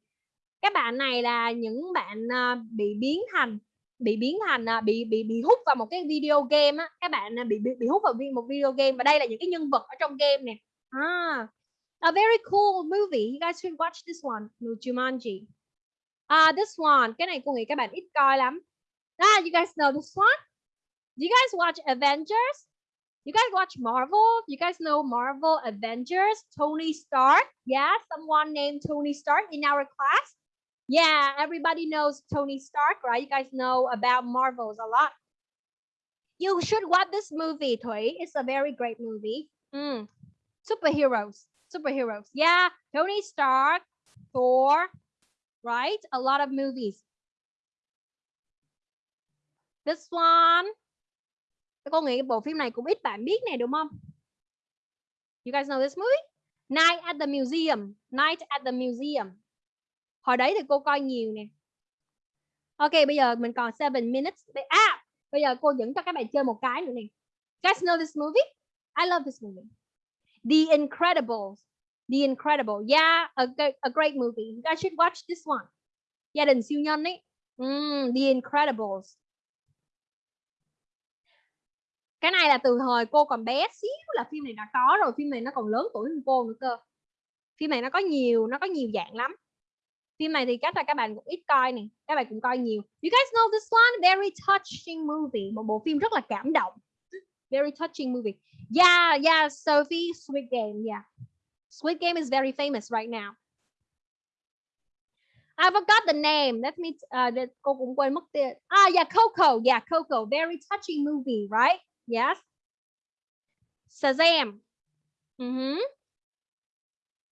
Các bạn này là những bạn uh, bị biến thành bị biến thành uh, bị bị bị hút vào một cái video game á. Các bạn uh, bị, bị bị hút vào một video game và đây là những cái nhân vật ở trong game nè. Ah, a very cool movie. You guys should watch this one. No, Jumanji. Ah, uh, this one. Cái này cô nghĩ các bạn ít coi lắm. Ah, you guys know this one? Do you guys watch Avengers? You guys watch Marvel? You guys know Marvel Avengers? Tony Stark? Yeah, someone named Tony Stark in our class. Yeah, everybody knows Tony Stark, right? You guys know about Marvels a lot. You should watch this movie, Thủy. It's a very great movie. Mm. Superheroes. Superheroes. Yeah, Tony Stark, Thor, right? A lot of movies. This one. Cô nghĩ bộ phim này cũng ít bạn biết này đúng không? You guys know this movie? Night at the Museum. Night at the Museum. Hồi đấy thì cô coi nhiều nè. Ok, bây giờ mình còn 7 minutes. À, bây giờ cô dẫn cho các bạn chơi một cái nữa nè. guys know this movie? I love this movie. The Incredibles. The Incredible. Yeah, a, a great movie. You guys should watch this one. Gia đình siêu nhân ấy. Mm, The Incredibles. Cái này là từ thời cô còn bé xíu là phim này đã có rồi. Phim này nó còn lớn tuổi hơn cô nữa cơ. Phim này nó có nhiều, nó có nhiều dạng lắm. Phim này thì chắc là các bạn cũng ít coi nè. Các bạn cũng coi nhiều. You guys know this one? Very touching movie. Một bộ phim rất là cảm động. Very touching movie. Yeah, yeah, Sophie, sweet Game, yeah. sweet Game is very famous right now. I forgot the name. Let me uh cô cũng quên mất tên. Ah, yeah, Coco. Yeah, Coco. Very touching movie, right? Yes. Shazam. Mm -hmm.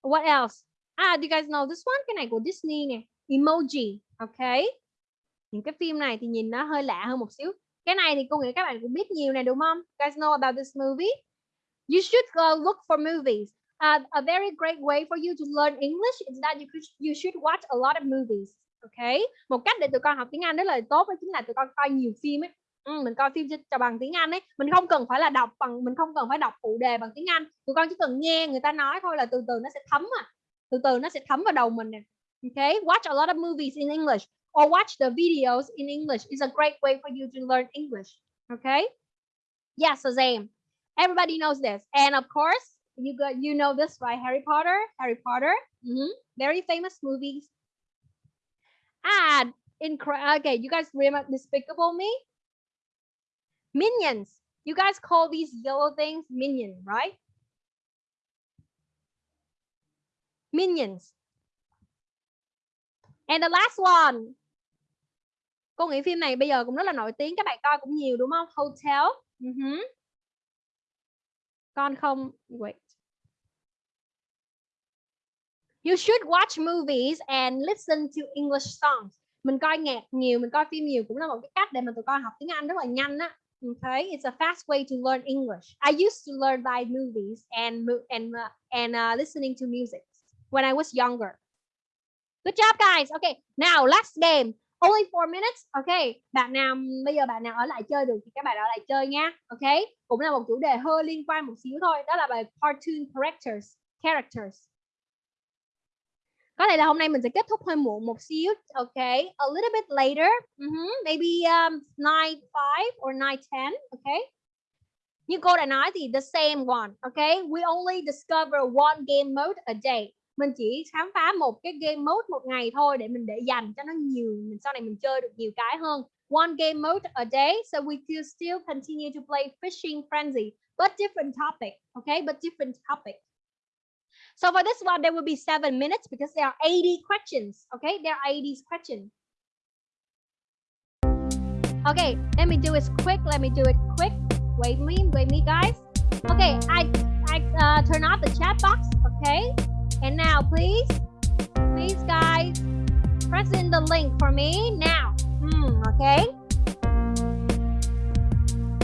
What else? Ah, do you guys know this one? Cái này của Disney nè. Emoji. Okay. Những cái phim này thì nhìn nó hơi lạ hơn một xíu. Cái này thì cô nghĩ các bạn cũng biết nhiều nè đúng không? You guys know about this movie? You should go look for movies. Uh, a very great way for you to learn English is that you could, you should watch a lot of movies. Okay. Một cách để tụi con học tiếng Anh rất là tốt đó chính là tụi con coi nhiều phim ấy. Ừ, mình coi phim cho bằng tiếng Anh ấy. Mình không cần phải là đọc bằng mình không cần phải đọc phụ đề bằng tiếng Anh. Tụi con chỉ cần nghe người ta nói thôi là từ từ nó sẽ thấm à. Từ từ nó sẽ thấm vào đầu mình nè. Okay? Watch a lot of movies in English or watch the videos in English. Is a great way for you to learn English. Okay? Yeah same everybody knows this. And of course you got you know this right? Harry Potter? Harry Potter? Mm -hmm. very famous movies. And incredible okay you guys remember Despicable Me? Minions. You guys call these yellow things minion, right? Minions. And the last one. Cô nghĩ phim này bây giờ cũng rất là nổi tiếng. Các bạn coi cũng nhiều đúng không? Hotel. Uh -huh. Con không... Wait. You should watch movies and listen to English songs. Mình coi nhạc nhiều, mình coi phim nhiều cũng là một cái cách để mà tụi con học tiếng Anh rất là nhanh á. Okay, it's a fast way to learn English. I used to learn by movies and and uh, and uh, listening to music when I was younger. Good job, guys. Okay, now last game. Only four minutes. Okay, bạn nào bây giờ bạn nào ở lại chơi được thì các bạn ở lại chơi nha. Okay, cũng là một chủ đề hơi liên quan một xíu thôi. Đó là bài cartoon characters. Characters có thể là hôm nay mình sẽ kết thúc hơi muộn một xíu okay a little bit later. Uh -huh. maybe um, 9 5 or 9 10 okay như cô đã nói thì the same one okay we only discover one game mode a day. Mình chỉ khám phá một cái game mode một ngày thôi để mình để dành cho nó nhiều mình sau này mình chơi được nhiều cái hơn. One game mode a day so we could still continue to play fishing frenzy but different topic okay but different topic. So for this one, there will be seven minutes because there are 80 questions. Okay, there are 80 questions. Okay, let me do it quick. Let me do it quick. Wait me, wait me, guys. Okay, I I uh, turn off the chat box. Okay, and now please, please, guys, press in the link for me now. Hmm, okay.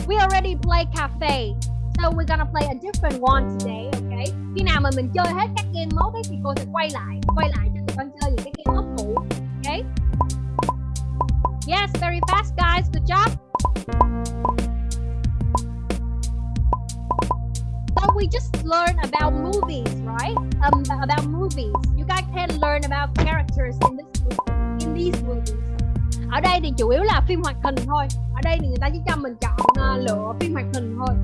We already play cafe. So we're gonna play a different one today, okay? Khi nào mà mình chơi hết các game mode ấy, thì cô sẽ quay lại, quay lại cho tụi con chơi những cái game mode cũ, okay? Yes, very fast guys, good job. so we just learn about movies, right? Um, about movies. You guys can learn about characters in this in these movies. Ở đây thì chủ yếu là phim hoạt hình thôi. Ở đây thì người ta chỉ cho mình chọn uh, lựa phim hoạt hình thôi.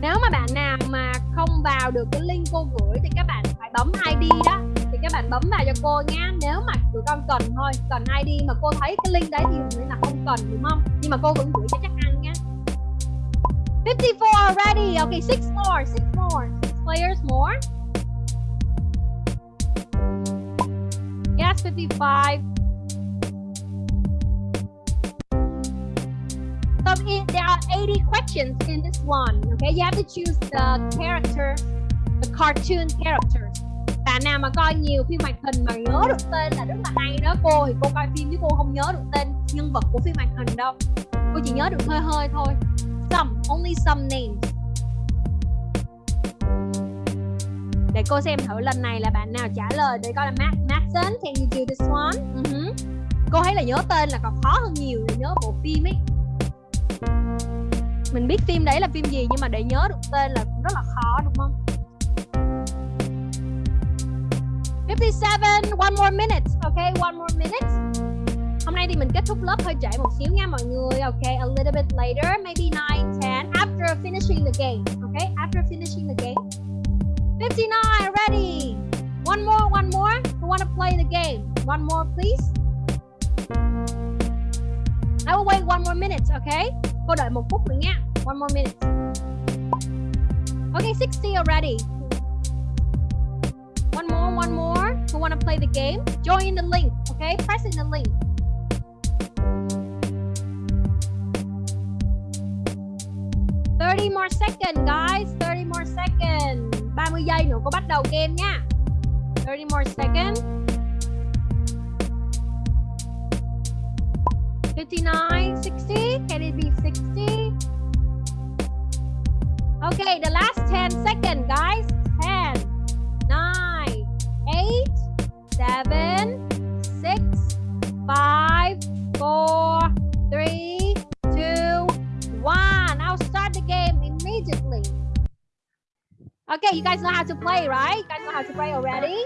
Nếu mà bạn nào mà không vào được cái link cô gửi thì các bạn phải bấm ID đó. Thì các bạn bấm vào cho cô nha. Nếu mà tụi con cần thôi, cần ID mà cô thấy cái link đấy thì nghĩa là không cần, đúng không? Nhưng mà cô vẫn gửi cho chắc ăn nha. 54 already. Okay six more six more. Six players more. Yes 55 80 questions in this one. Okay, you have to choose the character, the cartoon characters. Bạn nào mà coi nhiều phim hoạt hình mà nhớ được tên là rất là hay đó cô thì cô coi phim chứ cô không nhớ được tên nhân vật của phim hoạt hình đâu. Cô chỉ nhớ được hơi hơi thôi. Some, only some names. Để cô xem thử lần này là bạn nào trả lời để coi là Max Maxson can you do this one? Ừ uh -huh. Cô thấy là nhớ tên là còn khó hơn nhiều để nhớ bộ phim ấy mình biết phim đấy là phim gì nhưng mà để nhớ được tên là cũng rất là khó, đúng không? 57 one more minute okay one more minute. Hôm nay thì mình kết thúc lớp, hơi trễ một xíu nha mọi người okay a little bit later, maybe 9 10 after finishing the game okay after finishing the game. 59 ready? One more one more. Who want to play the game? One more, please. I will wait one more minute okay Cô đợi một phút nữa nha. One more minute. Okay, 60 already. One more, one more. Who want to play the game? Join the link, okay? Press in the link. Thirty more second, guys. Thirty more second. 30 giây nữa cô bắt đầu game nha. Thirty more second. 59, 60. Can it be 60? Okay, the last 10 seconds, guys. 10, 9, 8, 7, 6, 5, 4, 3, 2, 1. I'll start the game immediately. Okay, you guys know how to play, right? You guys know how to play already?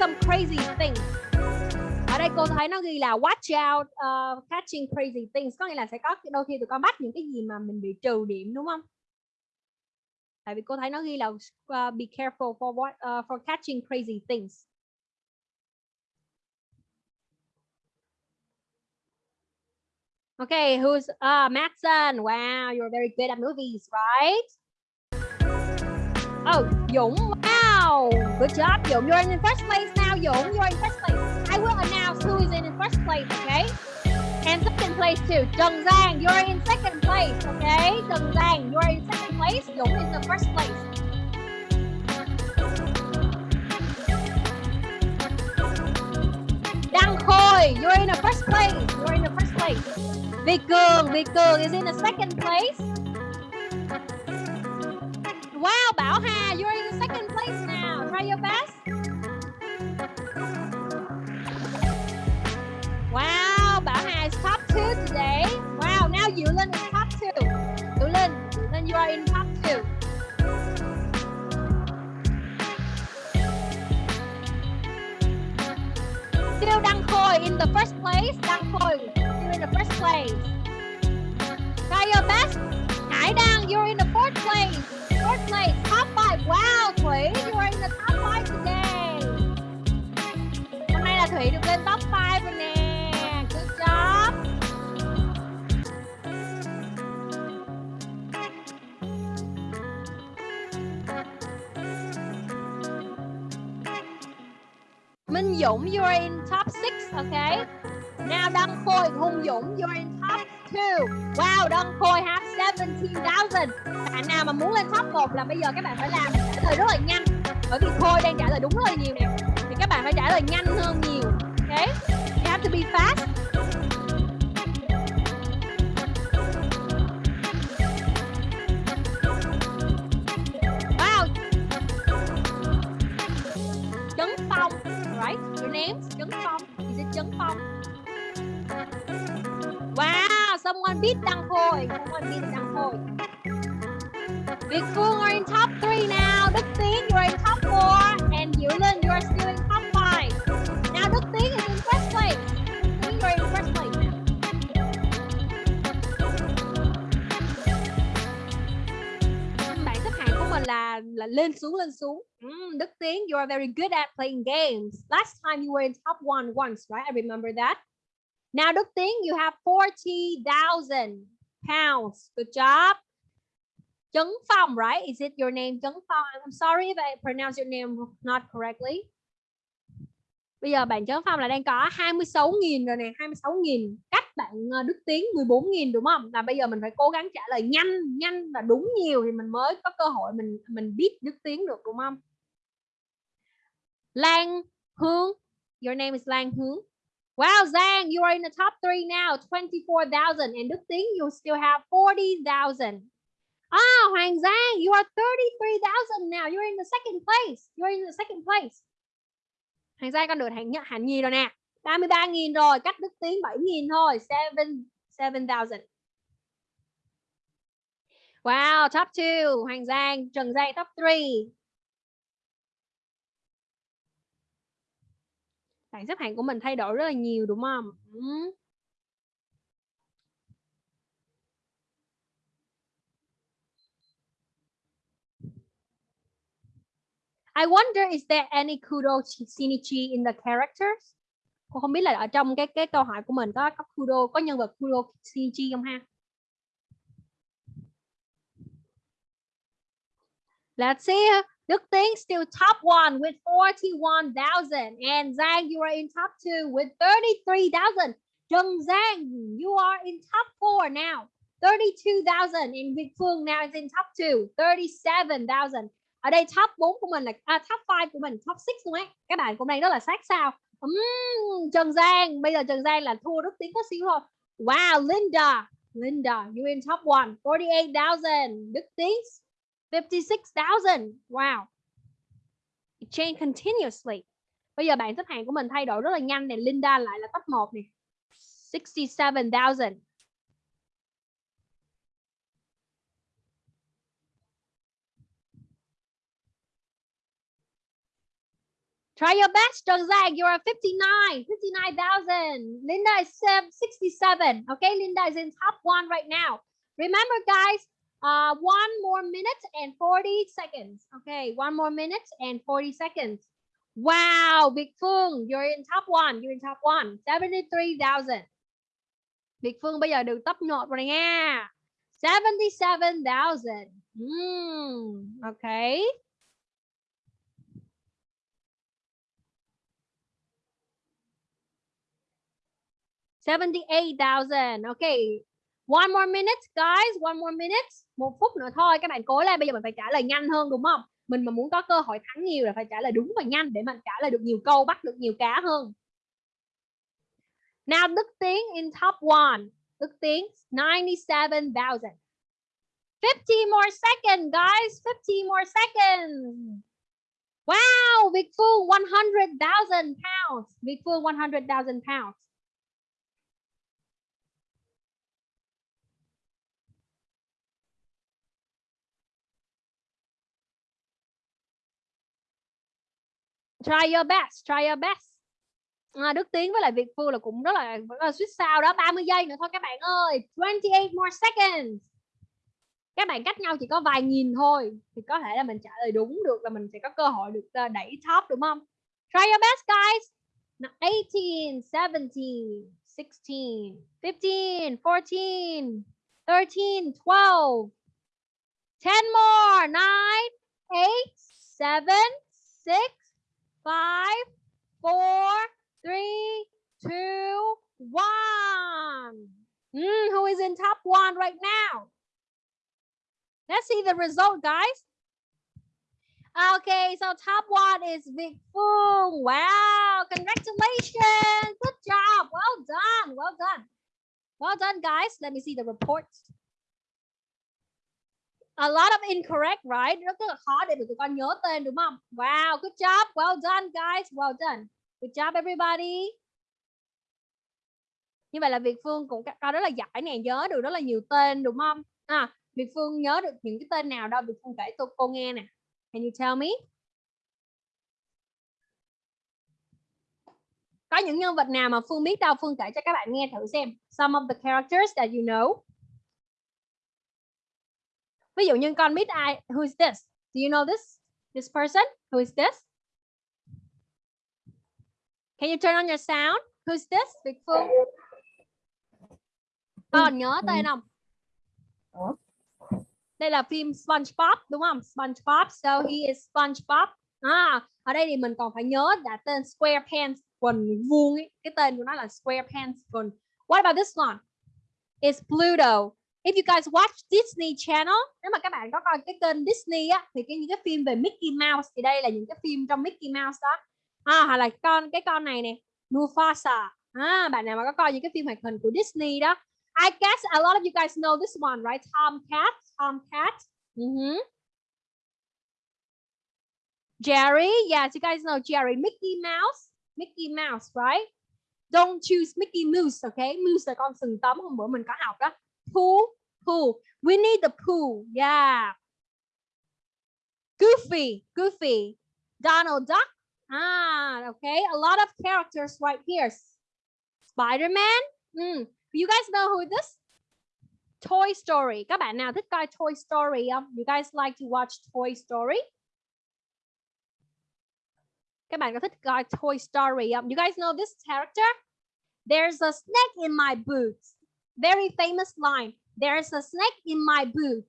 Some crazy things ở đây cô thấy nó ghi là watch out uh, catching crazy things có nghĩa là sẽ có đôi khi tụi con bắt những cái gì mà mình bị trừ điểm đúng không tại vì cô thấy nó ghi là uh, be careful for what uh, for catching crazy things Okay, who's uh Matson? Wow, you're very good at movies, right? Oh, Dũng. Wow, good job, Dũng. You're in first place now, Dũng. You're in first place. I will announce who is in first place, okay? And second place too. Trần Giang, you're in second place, okay? Trần Giang, you're in second place. Dũng is the first place. Đăng Khôi, you're in the first place. You're in the first place. Việt Cường, Việt Cường is in the second place. Wow, Bảo Hà, you're in the second. Try your best. Wow, Bảo Hà is top two today. Wow, now Yulin is top two. Linh, then you are in top two. Still Đăng Khôi in the first place. Đăng Khôi, still in the first place. Try your best. Hải Đăng, you're in the fourth place. Fourth place, top five. Wow, Thủy, you are in the top five today. Hôm nay là Thủy được lên top 5 rồi nè. Good job. Minh Dũng, you are in top 6, okay? Now Đăng Khôi, Hung Dũng, you're in top 2. Wow, Đăng Khôi have 17,000. Bạn nào mà muốn lên top 1 là bây giờ các bạn phải làm trả lời rất là nhanh. Bởi vì Khôi đang trả lời đúng rất là nhiều nè. Thì các bạn phải trả lời nhanh hơn nhiều. Okay? You have to be fast. Beat Đăng Khôi. Come on, beat Đăng Khôi. Việt Phương are in top three now. Đức Tiến, you're in top four. And Diệu Linh, you are still in top five. Now Đức Tiến is in first place. You're in first place. Bảng xếp hạng của mình là là lên xuống lên xuống. Mm, Đức Tiến, you are very good at playing games. Last time you were in top one once, right? I remember that. Now Đức Tiến, you have 40,000 pounds. Good job. Trấn Phong, right? Is it your name Trấn Phong? I'm sorry if I pronounce your name not correctly. Bây giờ bạn Trấn Phong là đang có 26.000 rồi nè, 26.000 cách bạn ờ, Đức Tiến 14.000 đúng không? Là bây giờ mình phải cố gắng trả lời nhanh, nhanh và đúng nhiều thì mình mới có cơ hội mình mình biết Đức Tiến được đúng không? Lan Hướng, your name is Lan Hướng. Wow, Zhang, you are in the top three now, 24,000. And Đức Tiến, you still have 40,000. Ah, Hoàng Giang, you are 33,000 now. You're in the second place. You're in the second place. Hoàng Giang con được hạng nhất hạng nhì rồi nè. 33.000 rồi, cách Đức Tiến 7.000 thôi. 7,000. Wow, top 2. Hoàng Giang, Trần Giang top 3. Bảng xếp hạng của mình thay đổi rất là nhiều, đúng không? Ừ. I wonder, is there any kudo synergy shinichi in the characters? Cô không biết là ở trong cái cái câu hỏi của mình có có kudo, có nhân vật kudo shinichi không ha? Let's see. Đức Tiến still top one with 41,000 and Giang you are in top two with 33,000. Trần Giang you are in top four now. 32,000 and Việt Phương now is in top two 37,000 ở đây top 4 của mình là à, top 5 của mình top 6 luôn ấy. Các bạn cũng đang rất là sát sao. Uhm, Trần Giang bây giờ Trần Giang là thua Đức Tiến có xíu thôi. Wow Linda Linda you in top 1 48,000 Đức Tiến 56,000 wow It change continuously bây giờ bảng xếp hạng của mình thay đổi rất là nhanh này Linda lại là top 1 này 67,000 Try your best, Trần Giang. You are 59, 59,000. Linda is 67. Okay, Linda is in top one right now. Remember, guys, uh, one more minute and 40 seconds. Okay, one more minute and 40 seconds. Wow, Big Phương, you're in top one. You're in top one. 73,000. Big Phương bây giờ được top 1 rồi nha. 77,000. Hmm, okay. Seventy-eight thousand. Okay. One more minute, guys. One more minute. Một phút nữa thôi. Các bạn cố lên. Bây giờ mình phải trả lời nhanh hơn đúng không? Mình mà muốn có cơ hội thắng nhiều là phải trả lời đúng và nhanh để mình trả lời được nhiều câu, bắt được nhiều cá hơn. Now Đức Tiến in top one. Đức Tiến 97,000. 50 more seconds, guys. 50 more seconds. Wow, Việt Phương 100,000 pounds. Việt Phương 100,000 pounds. Try your best, try your best. À, Đức Tiến với lại Việt Phương là cũng rất là là suýt sao đó 30 giây nữa thôi các bạn ơi 28 more seconds. Các bạn cách nhau chỉ có vài nghìn thôi thì có thể là mình trả lời đúng được là mình sẽ có cơ hội được à, đẩy top đúng không? Try your best guys. 18 17 16 15 14 13 12 10 more. 9 8 7 6 5 4 three, two, one. Mm, who is in top one right now? Let's see the result, guys. Okay, so top one is Vic Phương. Wow, congratulations. Good job. Well done. Well done. Well done, guys. Let me see the reports. A lot of incorrect, right? Rất là khó để tụi con nhớ tên đúng không? Wow, good job. Well done, guys. Well done. Good job, everybody. như vậy là Việt Phương cũng cao rất là giỏi nè nhớ được rất là nhiều tên đúng không à, Việt Phương nhớ được những cái tên nào đâu Việt Phương kể tôi cô nghe nè can you tell me có những nhân vật nào mà Phương biết đâu Phương kể cho các bạn nghe thử xem some of the characters that you know ví dụ như con biết ai who is this? Do you know this? This person? Who is this? Can you turn on your sound? Who is this? Việt Phương. Con nhớ tên không? Đây là phim SpongeBob đúng không? SpongeBob so he is SpongeBob. À, ở đây thì mình còn phải nhớ là tên SquarePants quần vuông ấy. cái tên của nó là SquarePants quần. What about this one? It's Pluto if you guys watch Disney Channel nếu mà các bạn có coi cái kênh Disney á thì cái những cái phim về Mickey Mouse thì đây là những cái phim trong Mickey Mouse đó. À, hoặc là con cái con này nè Mufasa. À, bạn nào mà có coi những cái phim hoạt hình của Disney đó. I guess a lot of you guys know this one right? Tom Cat Tom Cat ừ Hmm. Jerry yes you guys know Jerry. Mickey Mouse Mickey Mouse right? Don't choose Mickey Mouse okay? Mouse là con sừng tấm hôm bữa mình có học đó Pooh, Pooh. Winnie the Pooh. Yeah. Goofy, Goofy. Donald Duck. Ah, okay. A lot of characters right here. Spider-Man. Mm. You guys know who this? Toy Story. Các bạn nào thích coi Toy Story không? You guys like to watch Toy Story? Các bạn có thích coi Toy Story không? You guys know this character? There's a snake in my boots very famous line there's a snake in my boot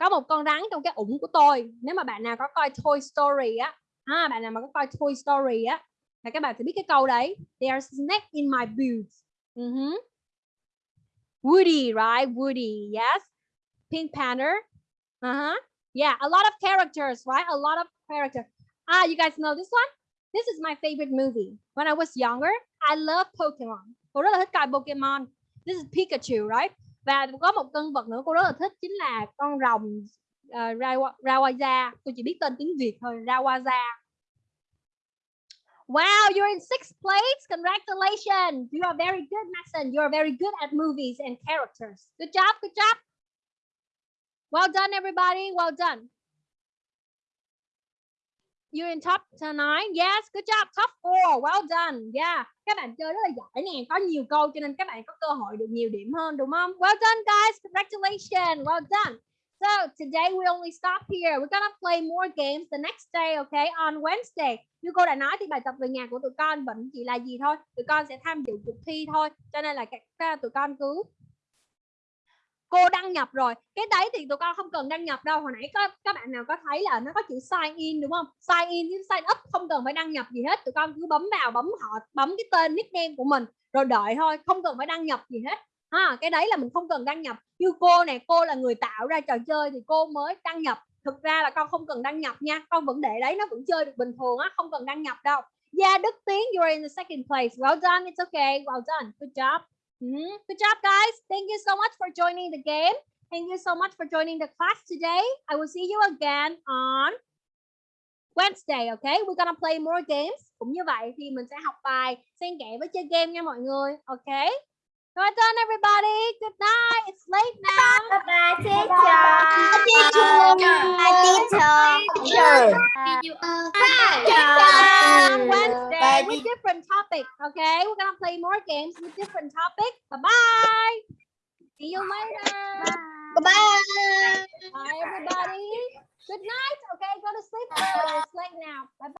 có một con rắn trong cái ủng của tôi. Nếu mà bạn nào có coi Toy Story á à, bạn nào mà có coi Toy Story á là các bạn sẽ biết cái câu đấy. There's a snake in my boot uh ừ -huh. Woody right? Woody yes. Pink Panther. À uh -huh. yeah a lot of characters right? A lot of characters. Ah you guys know this one? This is my favorite movie. When I was younger I love Pokemon. Tôi rất là thích coi Pokemon this is Pikachu right và có một nhân vật nữa cô rất là thích chính là con rồng uh, Rawaza. tôi chỉ biết tên tiếng Việt thôi Rawaza Wow, you're in sixth place. Congratulations. You are very good, Madison. You are very good at movies and characters. Good job. Good job. Well done, everybody. Well done. You're in top nine. Yes, good job. Top four. Well done. Yeah. Các bạn chơi rất là giỏi nè. Có nhiều câu cho nên các bạn có cơ hội được nhiều điểm hơn đúng không? Well done, guys. Congratulations. Well done. So today we only stop here. We're gonna play more games the next day, okay? On Wednesday. Như cô đã nói thì bài tập về nhà của tụi con vẫn chỉ là gì thôi. Tụi con sẽ tham dự cuộc thi thôi. Cho nên là các tụi con cứ cô đăng nhập rồi. Cái đấy thì tụi con không cần đăng nhập đâu. Hồi nãy có các bạn nào có thấy là nó có chữ sign in đúng không? Sign in với sign up không cần phải đăng nhập gì hết. Tụi con cứ bấm vào, bấm họ, bấm cái tên nickname của mình, rồi đợi thôi, không cần phải đăng nhập gì hết. Ha, cái đấy là mình không cần đăng nhập. Như cô này cô là người tạo ra trò chơi thì cô mới đăng nhập. Thực ra là con không cần đăng nhập nha, con vẫn để đấy, nó vẫn chơi được bình thường á, không cần đăng nhập đâu. Yeah, Đức Tiến, you're in the second place. Well done, it's okay. Well done. Good job. Mm-hmm. Good job, guys. Thank you so much for joining the game. Thank you so much for joining the class today. I will see you again on Wednesday, okay? We're gonna play more games. Cũng như vậy thì mình sẽ học bài xen kẽ với chơi game nha mọi người, okay? Well done, everybody. Good night. It's late now. Bye bye, teacher. Teacher. Bye, teacher. Teacher. On Wednesday with different topics, okay? We're gonna play more games with different topics. Bye-bye. See you later. Bye. Bye, Bye everybody. Good night. Okay, go to sleep. It's late now. Bye-bye.